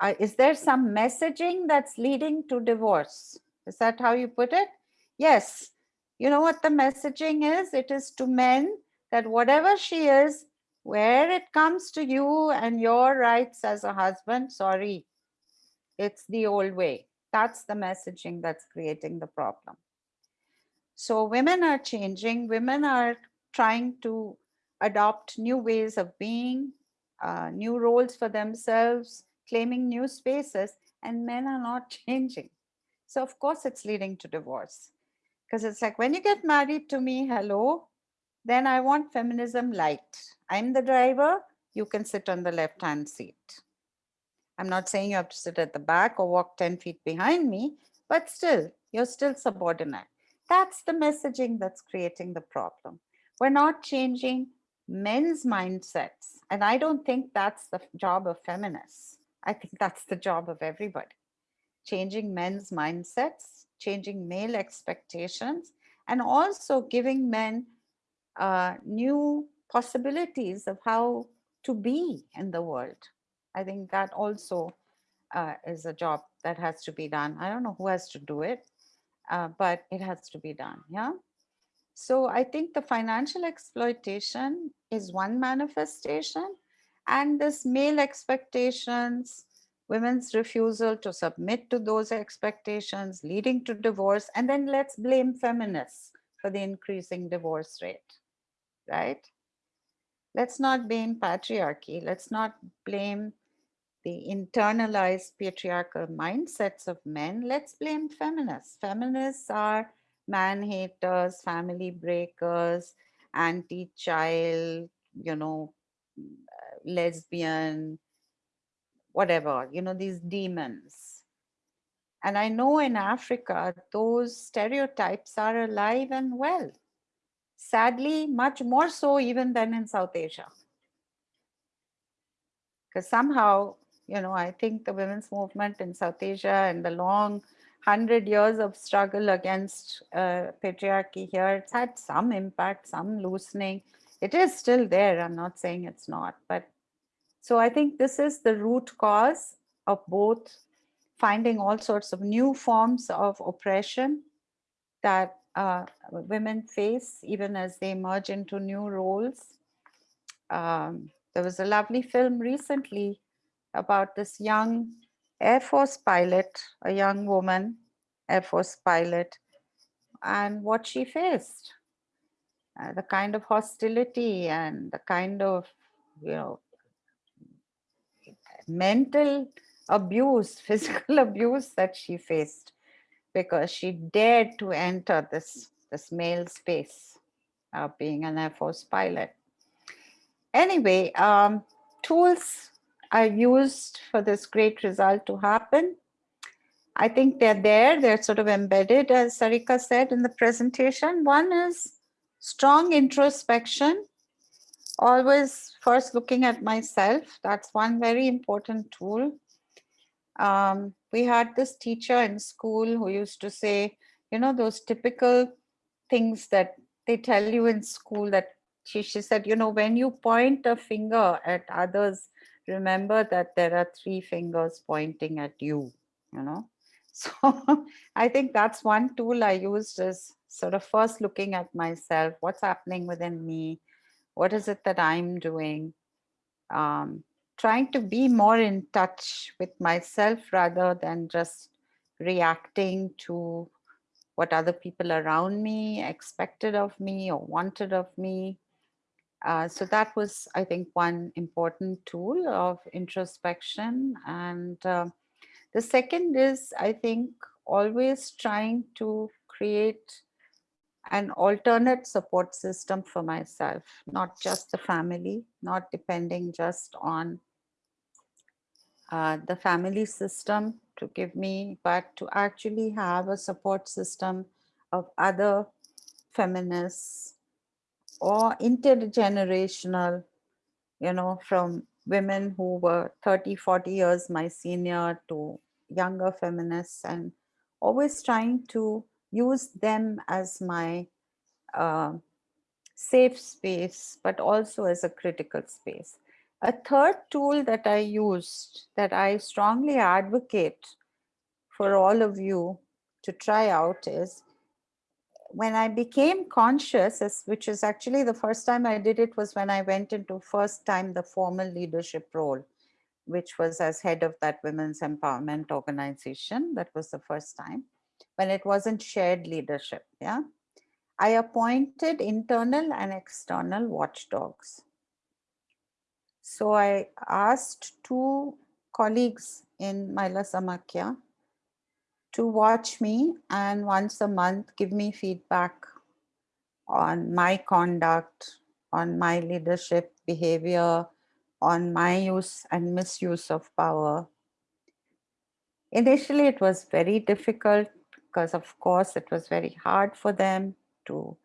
uh, is there some messaging that's leading to divorce? Is that how you put it? Yes, you know what the messaging is? It is to men that whatever she is, where it comes to you and your rights as a husband, sorry, it's the old way. That's the messaging that's creating the problem. So women are changing, women are trying to adopt new ways of being, uh, new roles for themselves, claiming new spaces, and men are not changing. So of course it's leading to divorce. Because it's like, when you get married to me, hello, then I want feminism light. I'm the driver, you can sit on the left-hand seat. I'm not saying you have to sit at the back or walk 10 feet behind me, but still, you're still subordinate. That's the messaging that's creating the problem. We're not changing men's mindsets. And I don't think that's the job of feminists. I think that's the job of everybody. Changing men's mindsets changing male expectations, and also giving men uh, new possibilities of how to be in the world. I think that also uh, is a job that has to be done. I don't know who has to do it, uh, but it has to be done, yeah? So I think the financial exploitation is one manifestation and this male expectations, women's refusal to submit to those expectations leading to divorce and then let's blame feminists for the increasing divorce rate right let's not blame patriarchy let's not blame the internalized patriarchal mindsets of men, let's blame feminists. Feminists are man haters, family breakers, anti-child, you know, uh, lesbian, whatever, you know, these demons. And I know in Africa, those stereotypes are alive and well. Sadly, much more so even than in South Asia. Because somehow, you know, I think the women's movement in South Asia and the long hundred years of struggle against uh, patriarchy here, it's had some impact, some loosening. It is still there. I'm not saying it's not, but so I think this is the root cause of both finding all sorts of new forms of oppression that uh, women face even as they emerge into new roles. Um, there was a lovely film recently about this young Air Force pilot, a young woman, Air Force pilot, and what she faced. Uh, the kind of hostility and the kind of, you know, mental abuse, physical abuse that she faced because she dared to enter this, this male space of being an Air Force pilot. Anyway, um, tools are used for this great result to happen. I think they're there, they're sort of embedded, as Sarika said in the presentation. One is strong introspection always first looking at myself. That's one very important tool. Um, we had this teacher in school who used to say, you know, those typical things that they tell you in school that she, she said, you know, when you point a finger at others, remember that there are three fingers pointing at you, you know. So I think that's one tool I used is sort of first looking at myself, what's happening within me, what is it that I'm doing? Um, trying to be more in touch with myself rather than just reacting to what other people around me expected of me or wanted of me. Uh, so that was, I think, one important tool of introspection. And uh, the second is, I think, always trying to create an alternate support system for myself, not just the family, not depending just on uh, the family system to give me, but to actually have a support system of other feminists or intergenerational, you know, from women who were 30, 40 years my senior to younger feminists and always trying to use them as my uh, safe space, but also as a critical space. A third tool that I used that I strongly advocate for all of you to try out is when I became conscious, which is actually the first time I did it was when I went into first time the formal leadership role, which was as head of that women's empowerment organization. That was the first time when it wasn't shared leadership. Yeah, I appointed internal and external watchdogs. So I asked two colleagues in Mahila Samakhya to watch me and once a month give me feedback on my conduct, on my leadership behavior, on my use and misuse of power. Initially, it was very difficult because of course it was very hard for them to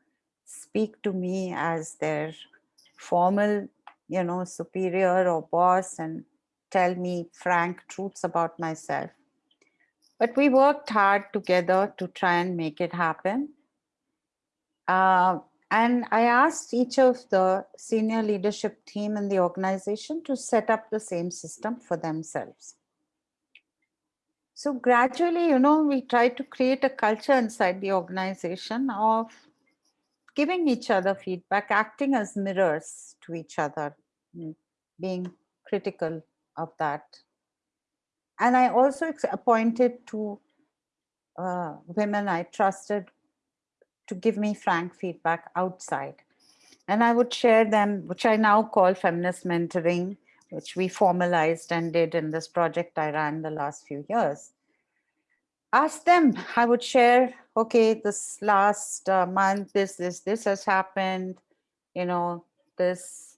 speak to me as their formal, you know, superior or boss and tell me frank truths about myself. But we worked hard together to try and make it happen. Uh, and I asked each of the senior leadership team in the organization to set up the same system for themselves. So gradually, you know, we try to create a culture inside the organization of giving each other feedback, acting as mirrors to each other, mm, being critical of that. And I also appointed two uh, women I trusted to give me frank feedback outside. And I would share them, which I now call feminist mentoring, which we formalized and did in this project I ran the last few years. Ask them, I would share, okay, this last uh, month, this, this, this has happened, you know, this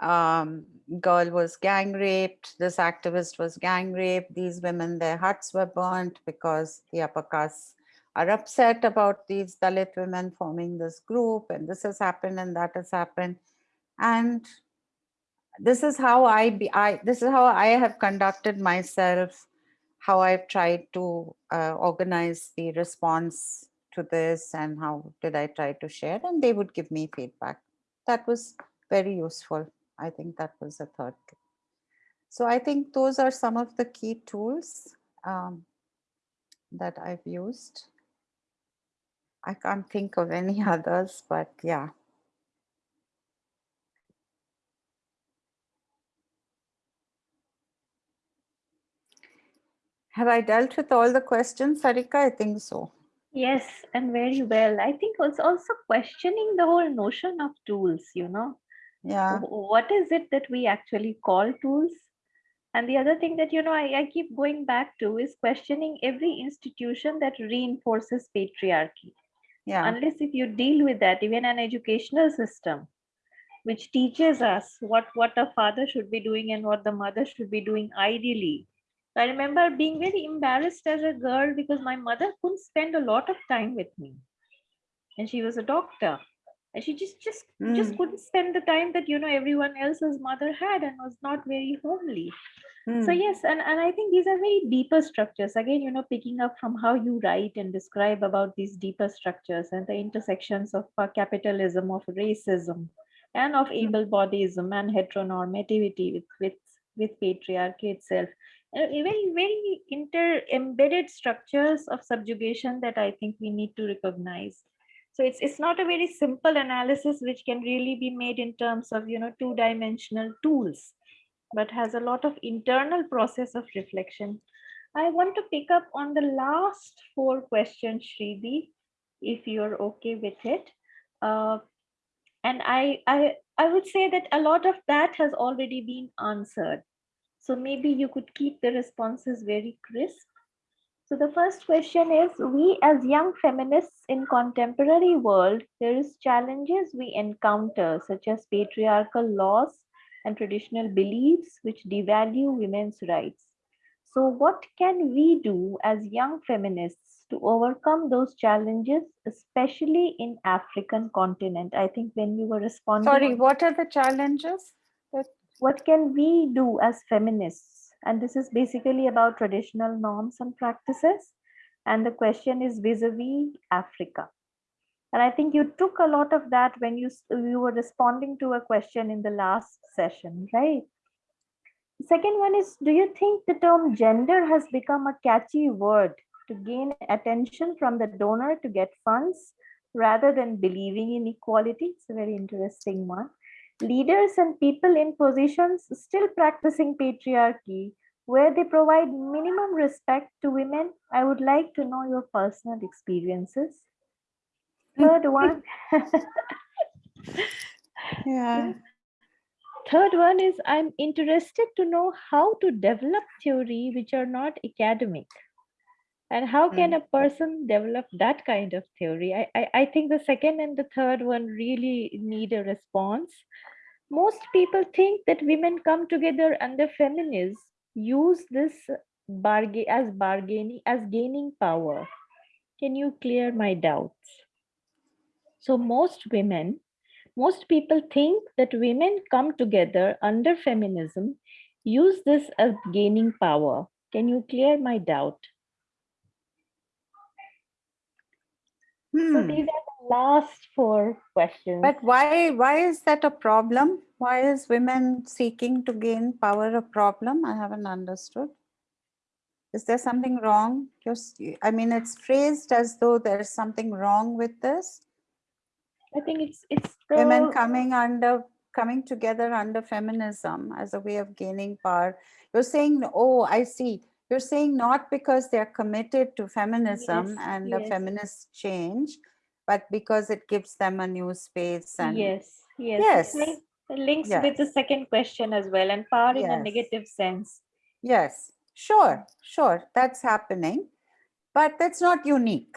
um, girl was gang raped, this activist was gang raped, these women, their huts were burnt because the upper castes are upset about these Dalit women forming this group and this has happened and that has happened. And this is how I be, I, this is how I have conducted myself, how I've tried to uh, organize the response to this and how did I try to share and they would give me feedback. That was very useful. I think that was the third. So I think those are some of the key tools um, that I've used. I can't think of any others, but yeah. Have I dealt with all the questions, Sarika? I think so. Yes, and very well. I think it's also questioning the whole notion of tools, you know. Yeah. What is it that we actually call tools? And the other thing that, you know, I, I keep going back to is questioning every institution that reinforces patriarchy. Yeah. Unless if you deal with that, even an educational system, which teaches us what, what a father should be doing and what the mother should be doing ideally. I remember being very embarrassed as a girl because my mother couldn't spend a lot of time with me. And she was a doctor. And she just just just Mm. couldn't spend the time that you know everyone else's mother had and was not very homely. So Mm. yes, and, and I think these are very deeper structures. Again, you know, picking up from how you write and describe about these deeper structures and the intersections of uh, capitalism, of racism, and of Mm. able-bodyism and heteronormativity with with with patriarchy itself. Uh, very very inter embedded structures of subjugation that I think we need to recognize. So it's it's not a very simple analysis which can really be made in terms of you know two-dimensional tools but has a lot of internal process of reflection. I want to pick up on the last four questions, Shridi, if you're okay with it. Uh, and I, I, I would say that a lot of that has already been answered. So maybe you could keep the responses very crisp. So the first question is, we as young feminists in contemporary world, there is challenges we encounter such as patriarchal laws and traditional beliefs which devalue women's rights. So what can we do as young feminists to overcome those challenges, especially in African continent? I think when you were responding, Sorry, what are the challenges? that- what can we do as feminists? And this is basically about traditional norms and practices. And the question is vis-a-vis Africa. And I think you took a lot of that when you, you were responding to a question in the last session, right? Second one is, do you think the term gender has become a catchy word to gain attention from the donor to get funds rather than believing in equality? It's a very interesting one. Leaders and people in positions still practicing patriarchy where they provide minimum respect to women. I would like to know your personal experiences. Third one. Yeah. Third one is I'm interested to know how to develop theory which are not academic. And how can Mm. a person develop that kind of theory? I, I, I think the second and the third one really need a response. Most people think that women come together under feminism, use this bargain as bargaining as gaining power. Can you clear my doubts? So most women, most people think that women come together under feminism, use this as gaining power. Can you clear my doubt? So Hmm. these are last four questions. But why, why is that a problem? Why is women seeking to gain power a problem? I haven't understood. Is there something wrong? Just, I mean, it's phrased as though there's something wrong with this. I think it's it's the Women coming under, coming together under feminism as a way of gaining power. You're saying, oh, I see. You're saying not because they're committed to feminism Yes, and a yes. feminist change, but because it gives them a new space and yes, yes. Yes, links with the second question as well and power in a negative sense. Yes, sure, sure, that's happening, but that's not unique.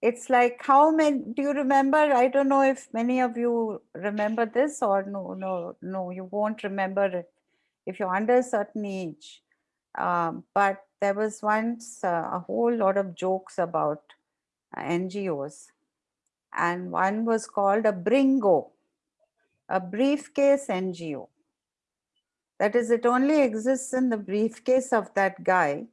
It's like how many, do you remember? I don't know if many of you remember this or no, no, no, you won't remember it if you're under a certain age. Um, but there was once uh, a whole lot of jokes about Uh, NGOs, and one was called a Bringo, a briefcase NGO. That is, it only exists in the briefcase of that guy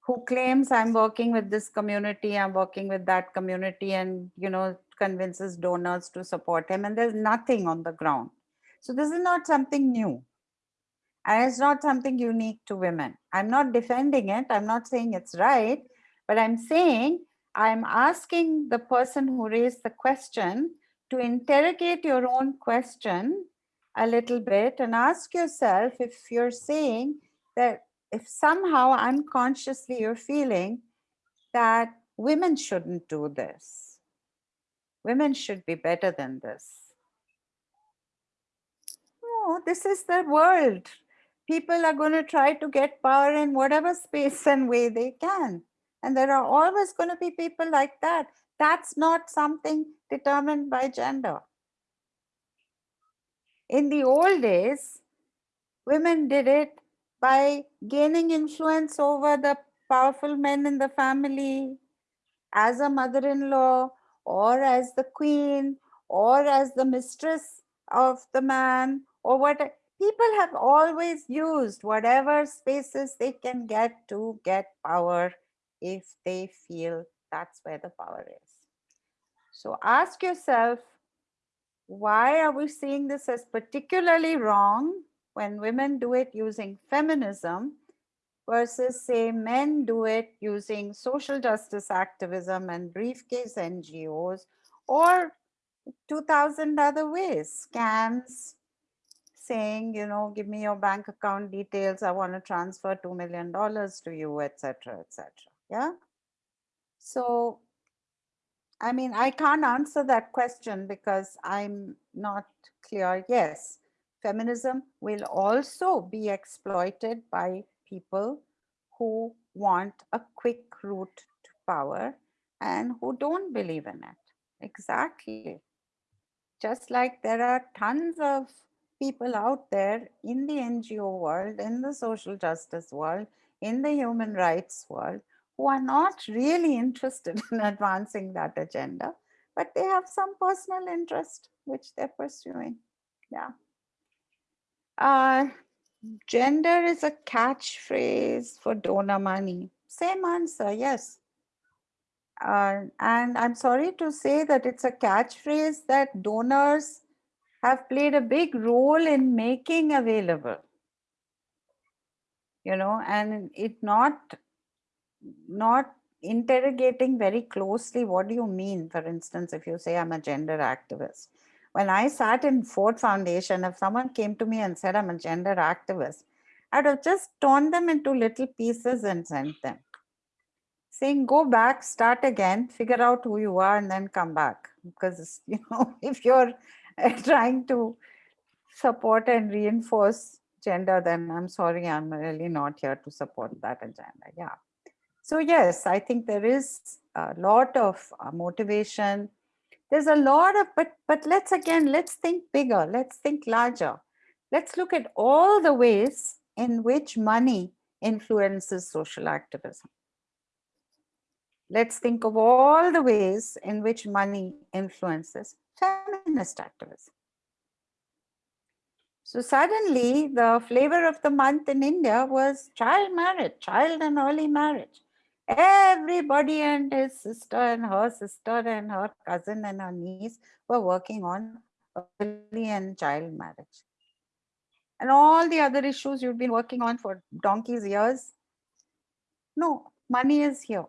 who claims I'm working with this community, I'm working with that community, and you know, convinces donors to support him, and there's nothing on the ground. So this is not something new. And it's not something unique to women. I'm not defending it. I'm not saying it's right, but I'm saying I'm asking the person who raised the question to interrogate your own question a little bit and ask yourself if you're saying that if somehow unconsciously you're feeling that women shouldn't do this. Women should be better than this. No, this is the world. People are going to try to get power in whatever space and way they can. And there are always going to be people like that. That's not something determined by gender. In the old days, women did it by gaining influence over the powerful men in the family as a mother-in-law or as the queen or as the mistress of the man or what people have always used whatever spaces they can get to get power if they feel that's where the power is. So ask yourself, why are we seeing this as particularly wrong when women do it using feminism versus say men do it using social justice activism and briefcase NGOs or 2000 other ways, scams, saying, you know, give me your bank account details, I want to transfer $2 million to you, etc., etc. Yeah. So, I mean, I can't answer that question because I'm not clear. Yes, feminism will also be exploited by people who want a quick route to power and who don't believe in it. Exactly. Just like there are tons of people out there in the NGO world, in the social justice world, in the human rights world, who are not really interested in advancing that agenda, but they have some personal interest which they're pursuing. Yeah. Uh, gender is a catchphrase for donor money. Same answer, yes. Uh, and I'm sorry to say that it's a catchphrase that donors have played a big role in making available. You know, and it not, not interrogating very closely what do you mean, for instance, if you say I'm a gender activist. When I sat in Ford Foundation, if someone came to me and said I'm a gender activist, I'd have just torn them into little pieces and sent them. Saying go back, start again, figure out who you are and then come back. Because, you know, if you're trying to support and reinforce gender, then I'm sorry, I'm really not here to support that agenda. Yeah. So yes, I think there is a lot of uh, motivation. There's a lot of, but, but let's again, let's think bigger, let's think larger. Let's look at all the ways in which money influences social activism. Let's think of all the ways in which money influences feminist activism. So suddenly the flavor of the month in India was child marriage, child and early marriage. Everybody and his sister and her sister and her cousin and her niece were working on early and child marriage. And all the other issues you've been working on for donkey's years. No, money is here.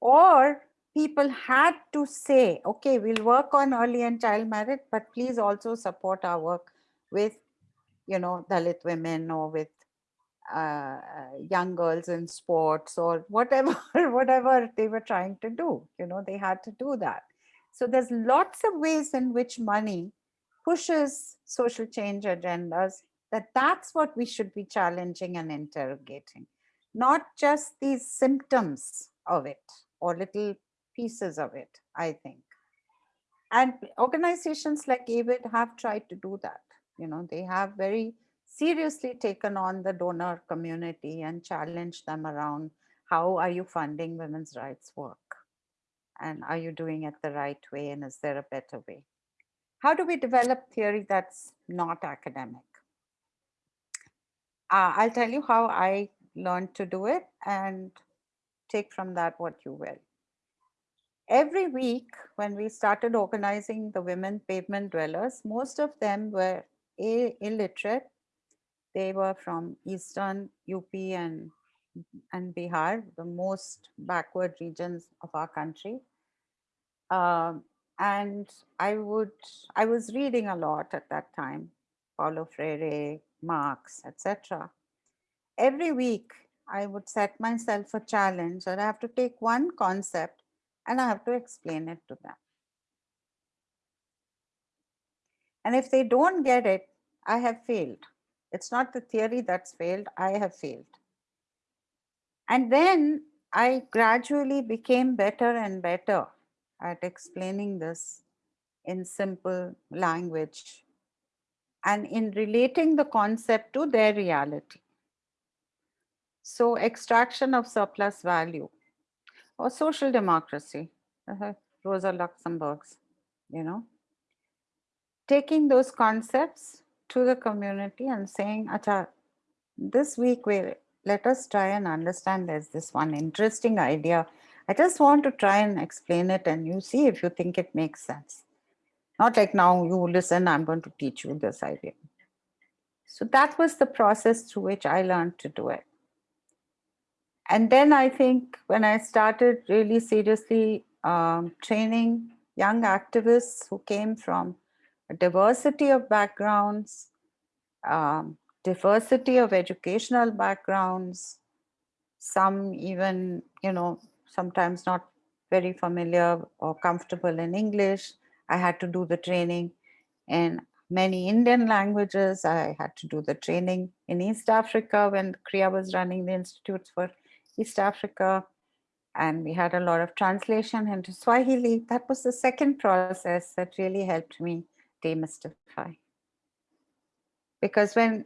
Or people had to say, okay, we'll work on early and child marriage, but please also support our work with, you know, Dalit women or with uh, young girls in sports or whatever, whatever they were trying to do. You know, they had to do that. So there's lots of ways in which money pushes social change agendas, that that's what we should be challenging and interrogating, not just these symptoms of it or little pieces of it, I think. And organizations like AWID have tried to do that. You know, they have very seriously taken on the donor community and challenged them around how are you funding women's rights work? And are you doing it the right way? And is there a better way? How do we develop theory that's not academic? Uh, I'll tell you how I learned to do it and take from that what you will. Every week when we started organizing the women pavement dwellers, most of them were illiterate. They were from Eastern UP and, and Bihar, the most backward regions of our country. Um, and I would, I was reading a lot at that time, Paulo Freire, Marx, etc. Every week I would set myself a challenge that I have to take one concept and I have to explain it to them. And if they don't get it, I have failed. It's not the theory that's failed, I have failed. And then I gradually became better and better at explaining this in simple language and in relating the concept to their reality. So extraction of surplus value or social democracy, uh, Rosa Luxemburg's, you know, taking those concepts to the community and saying, Acha, this week we let us try and understand there's this one interesting idea. I just want to try and explain it and you see if you think it makes sense. Not like now you listen, I'm going to teach you this idea. So that was the process through which I learned to do it. And then I think when I started really seriously um, training young activists who came from a diversity of backgrounds, um, diversity of educational backgrounds, some even, you know, sometimes not very familiar or comfortable in English. I had to do the training in many Indian languages. I had to do the training in East Africa when CREA was running the institutes for East Africa. And we had a lot of translation into Swahili. That was the second process that really helped me demystify. Because when,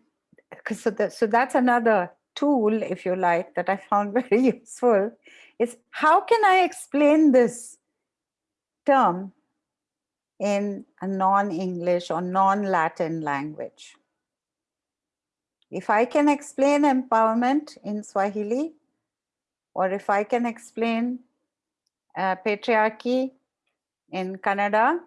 cause so, that, so that's another tool, if you like, that I found very useful, is how can I explain this term in a non-English or non-Latin language? If I can explain empowerment in Swahili, or if I can explain uh, patriarchy in Kannada.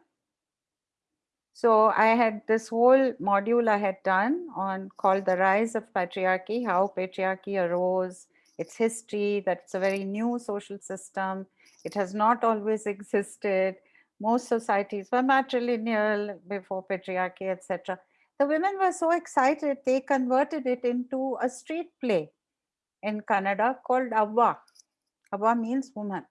So I had this whole module I had done on called the rise of patriarchy, how patriarchy arose, its history, that it's a very new social system. It has not always existed. Most societies were matrilineal before patriarchy, etc. The women were so excited, they converted it into a street play in Kannada called Avva. Avva means woman.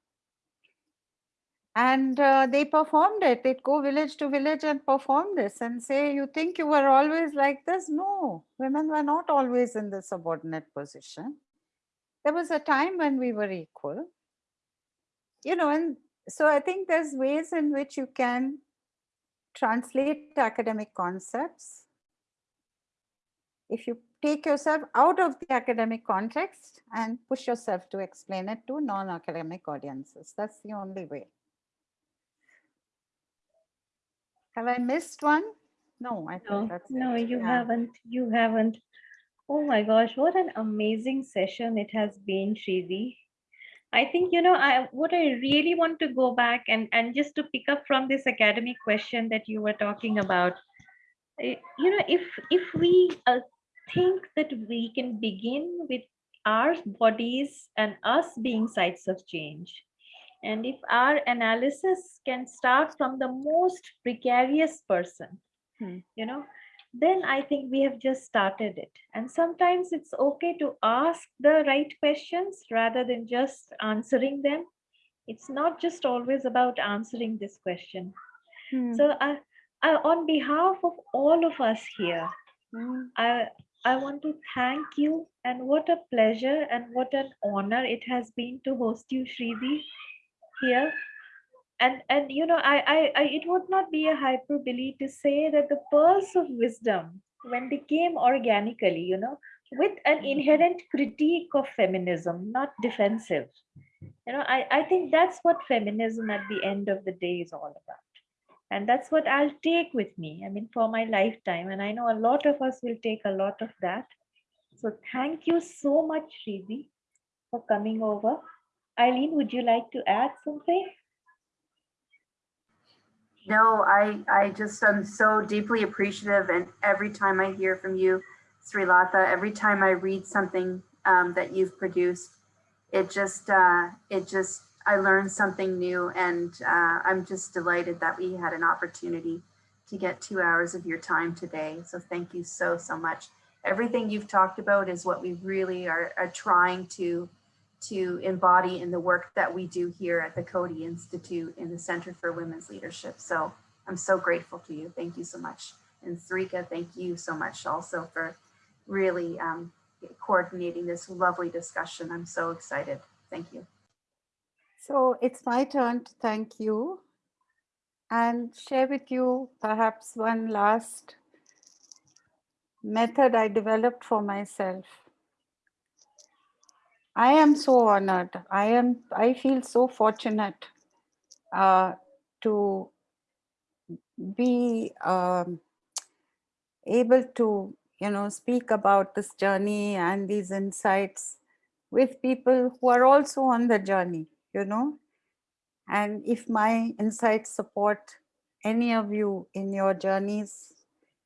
And uh, they performed it. They'd go village to village and perform this and say, you think you were always like this? No, women were not always in the subordinate position. There was a time when we were equal. You know, and so I think there's ways in which you can translate academic concepts. If you take yourself out of the academic context and push yourself to explain it to non-academic audiences. That's the only way. Have I missed one? No, I think No, that's no, it. you Yeah. haven't. You haven't. Oh my gosh, what an amazing session it has been, Shrivi. I think, you know, I what I really want to go back and, and just to pick up from this academic question that you were talking about, eh, you know, if if we uh, think that we can begin with our bodies and us being sites of change, and if our analysis can start from the most precarious person, Hmm. you know, then I think we have just started it. And sometimes it's okay to ask the right questions rather than just answering them. It's not just always about answering this question. Hmm. So I, I, on behalf of all of us here, Mm, I I want to thank you and what a pleasure and what an honor it has been to host you, Shridi, here. And and you know, I, I I it would not be a hyperbole to say that the pearls of wisdom, when they came organically, you know, with an mm-hmm. inherent critique of feminism, not defensive. You know, I, I think that's what feminism at the end of the day is all about. And that's what i'll take with me i mean for my lifetime. And i know a lot of us will take a lot of that. So thank you so much Shridi, for coming over eileen would you like to add something No, I, I just, am so deeply appreciative and every time I hear from you, Srilatha, every time I read something um, that you've produced, it just, uh, it just, I learned something new and uh, I'm just delighted that we had an opportunity to get two hours of your time today. So thank you so, so much. Everything you've talked about is what we really are, are trying to to embody in the work that we do here at the Coady Institute in the Center for Women's Leadership. So I'm so grateful to you. Thank you so much. And Sarika, thank you so much also for really um, coordinating this lovely discussion. I'm so excited. Thank you. So it's my turn to thank you and share with you perhaps one last method I developed for myself. I am so honored. I am, I feel so fortunate uh, to be um, able to, you know, speak about this journey and these insights with people who are also on the journey, you know. And if my insights support any of you in your journeys,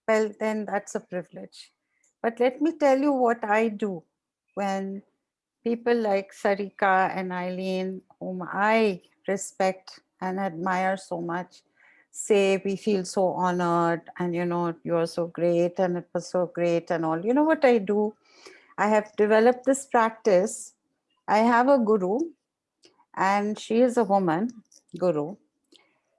well, then that's a privilege. But let me tell you what I do when people like Sarika and Eileen, whom I respect and admire so much, say we feel so honored and you know, you're so great and it was so great and all. You know what I do? I have developed this practice. I have a guru and she is a woman guru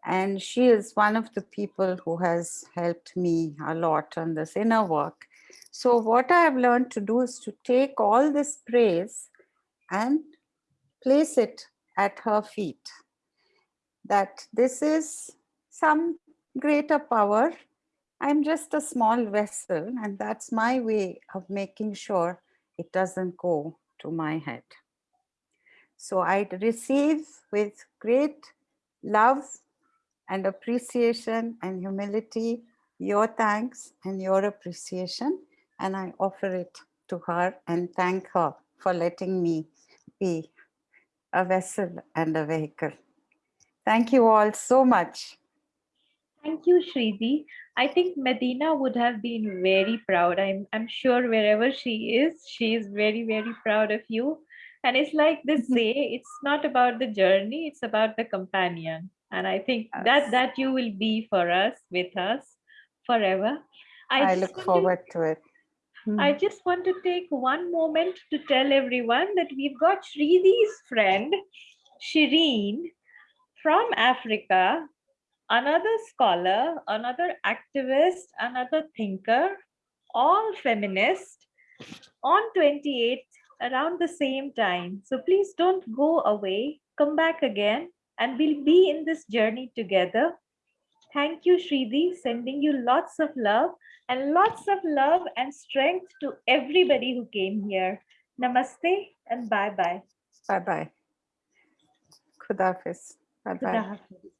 and she is one of the people who has helped me a lot on this inner work. So what I have learned to do is to take all this praise and place it at her feet. That this is some greater power. I'm just a small vessel and that's my way of making sure it doesn't go to my head. So I receive with great love and appreciation and humility your thanks and your appreciation and I offer it to her and thank her for letting me be a vessel and a vehicle. Thank you all so much. thank you Shridi. i think medina would have been very proud i'm i'm sure wherever she is she is very very proud of you and it's like this mm-hmm. say it's not about the journey it's about the companion and i think that Yes. that you will be for us with us forever I just look want to- forward to it. Hmm. I just want to take one moment to tell everyone that we've got Shridi's friend, Shireen, from Africa, another scholar, another activist, another thinker, all feminist, on 28th around the same time. So please don't go away, come back again, and we'll be in this journey together. Thank you, Shridi, sending you lots of love and lots of love and strength to everybody who came here. Namaste and bye-bye. Bye-bye. Khudafis. Bye-bye. Khuda Hafiz.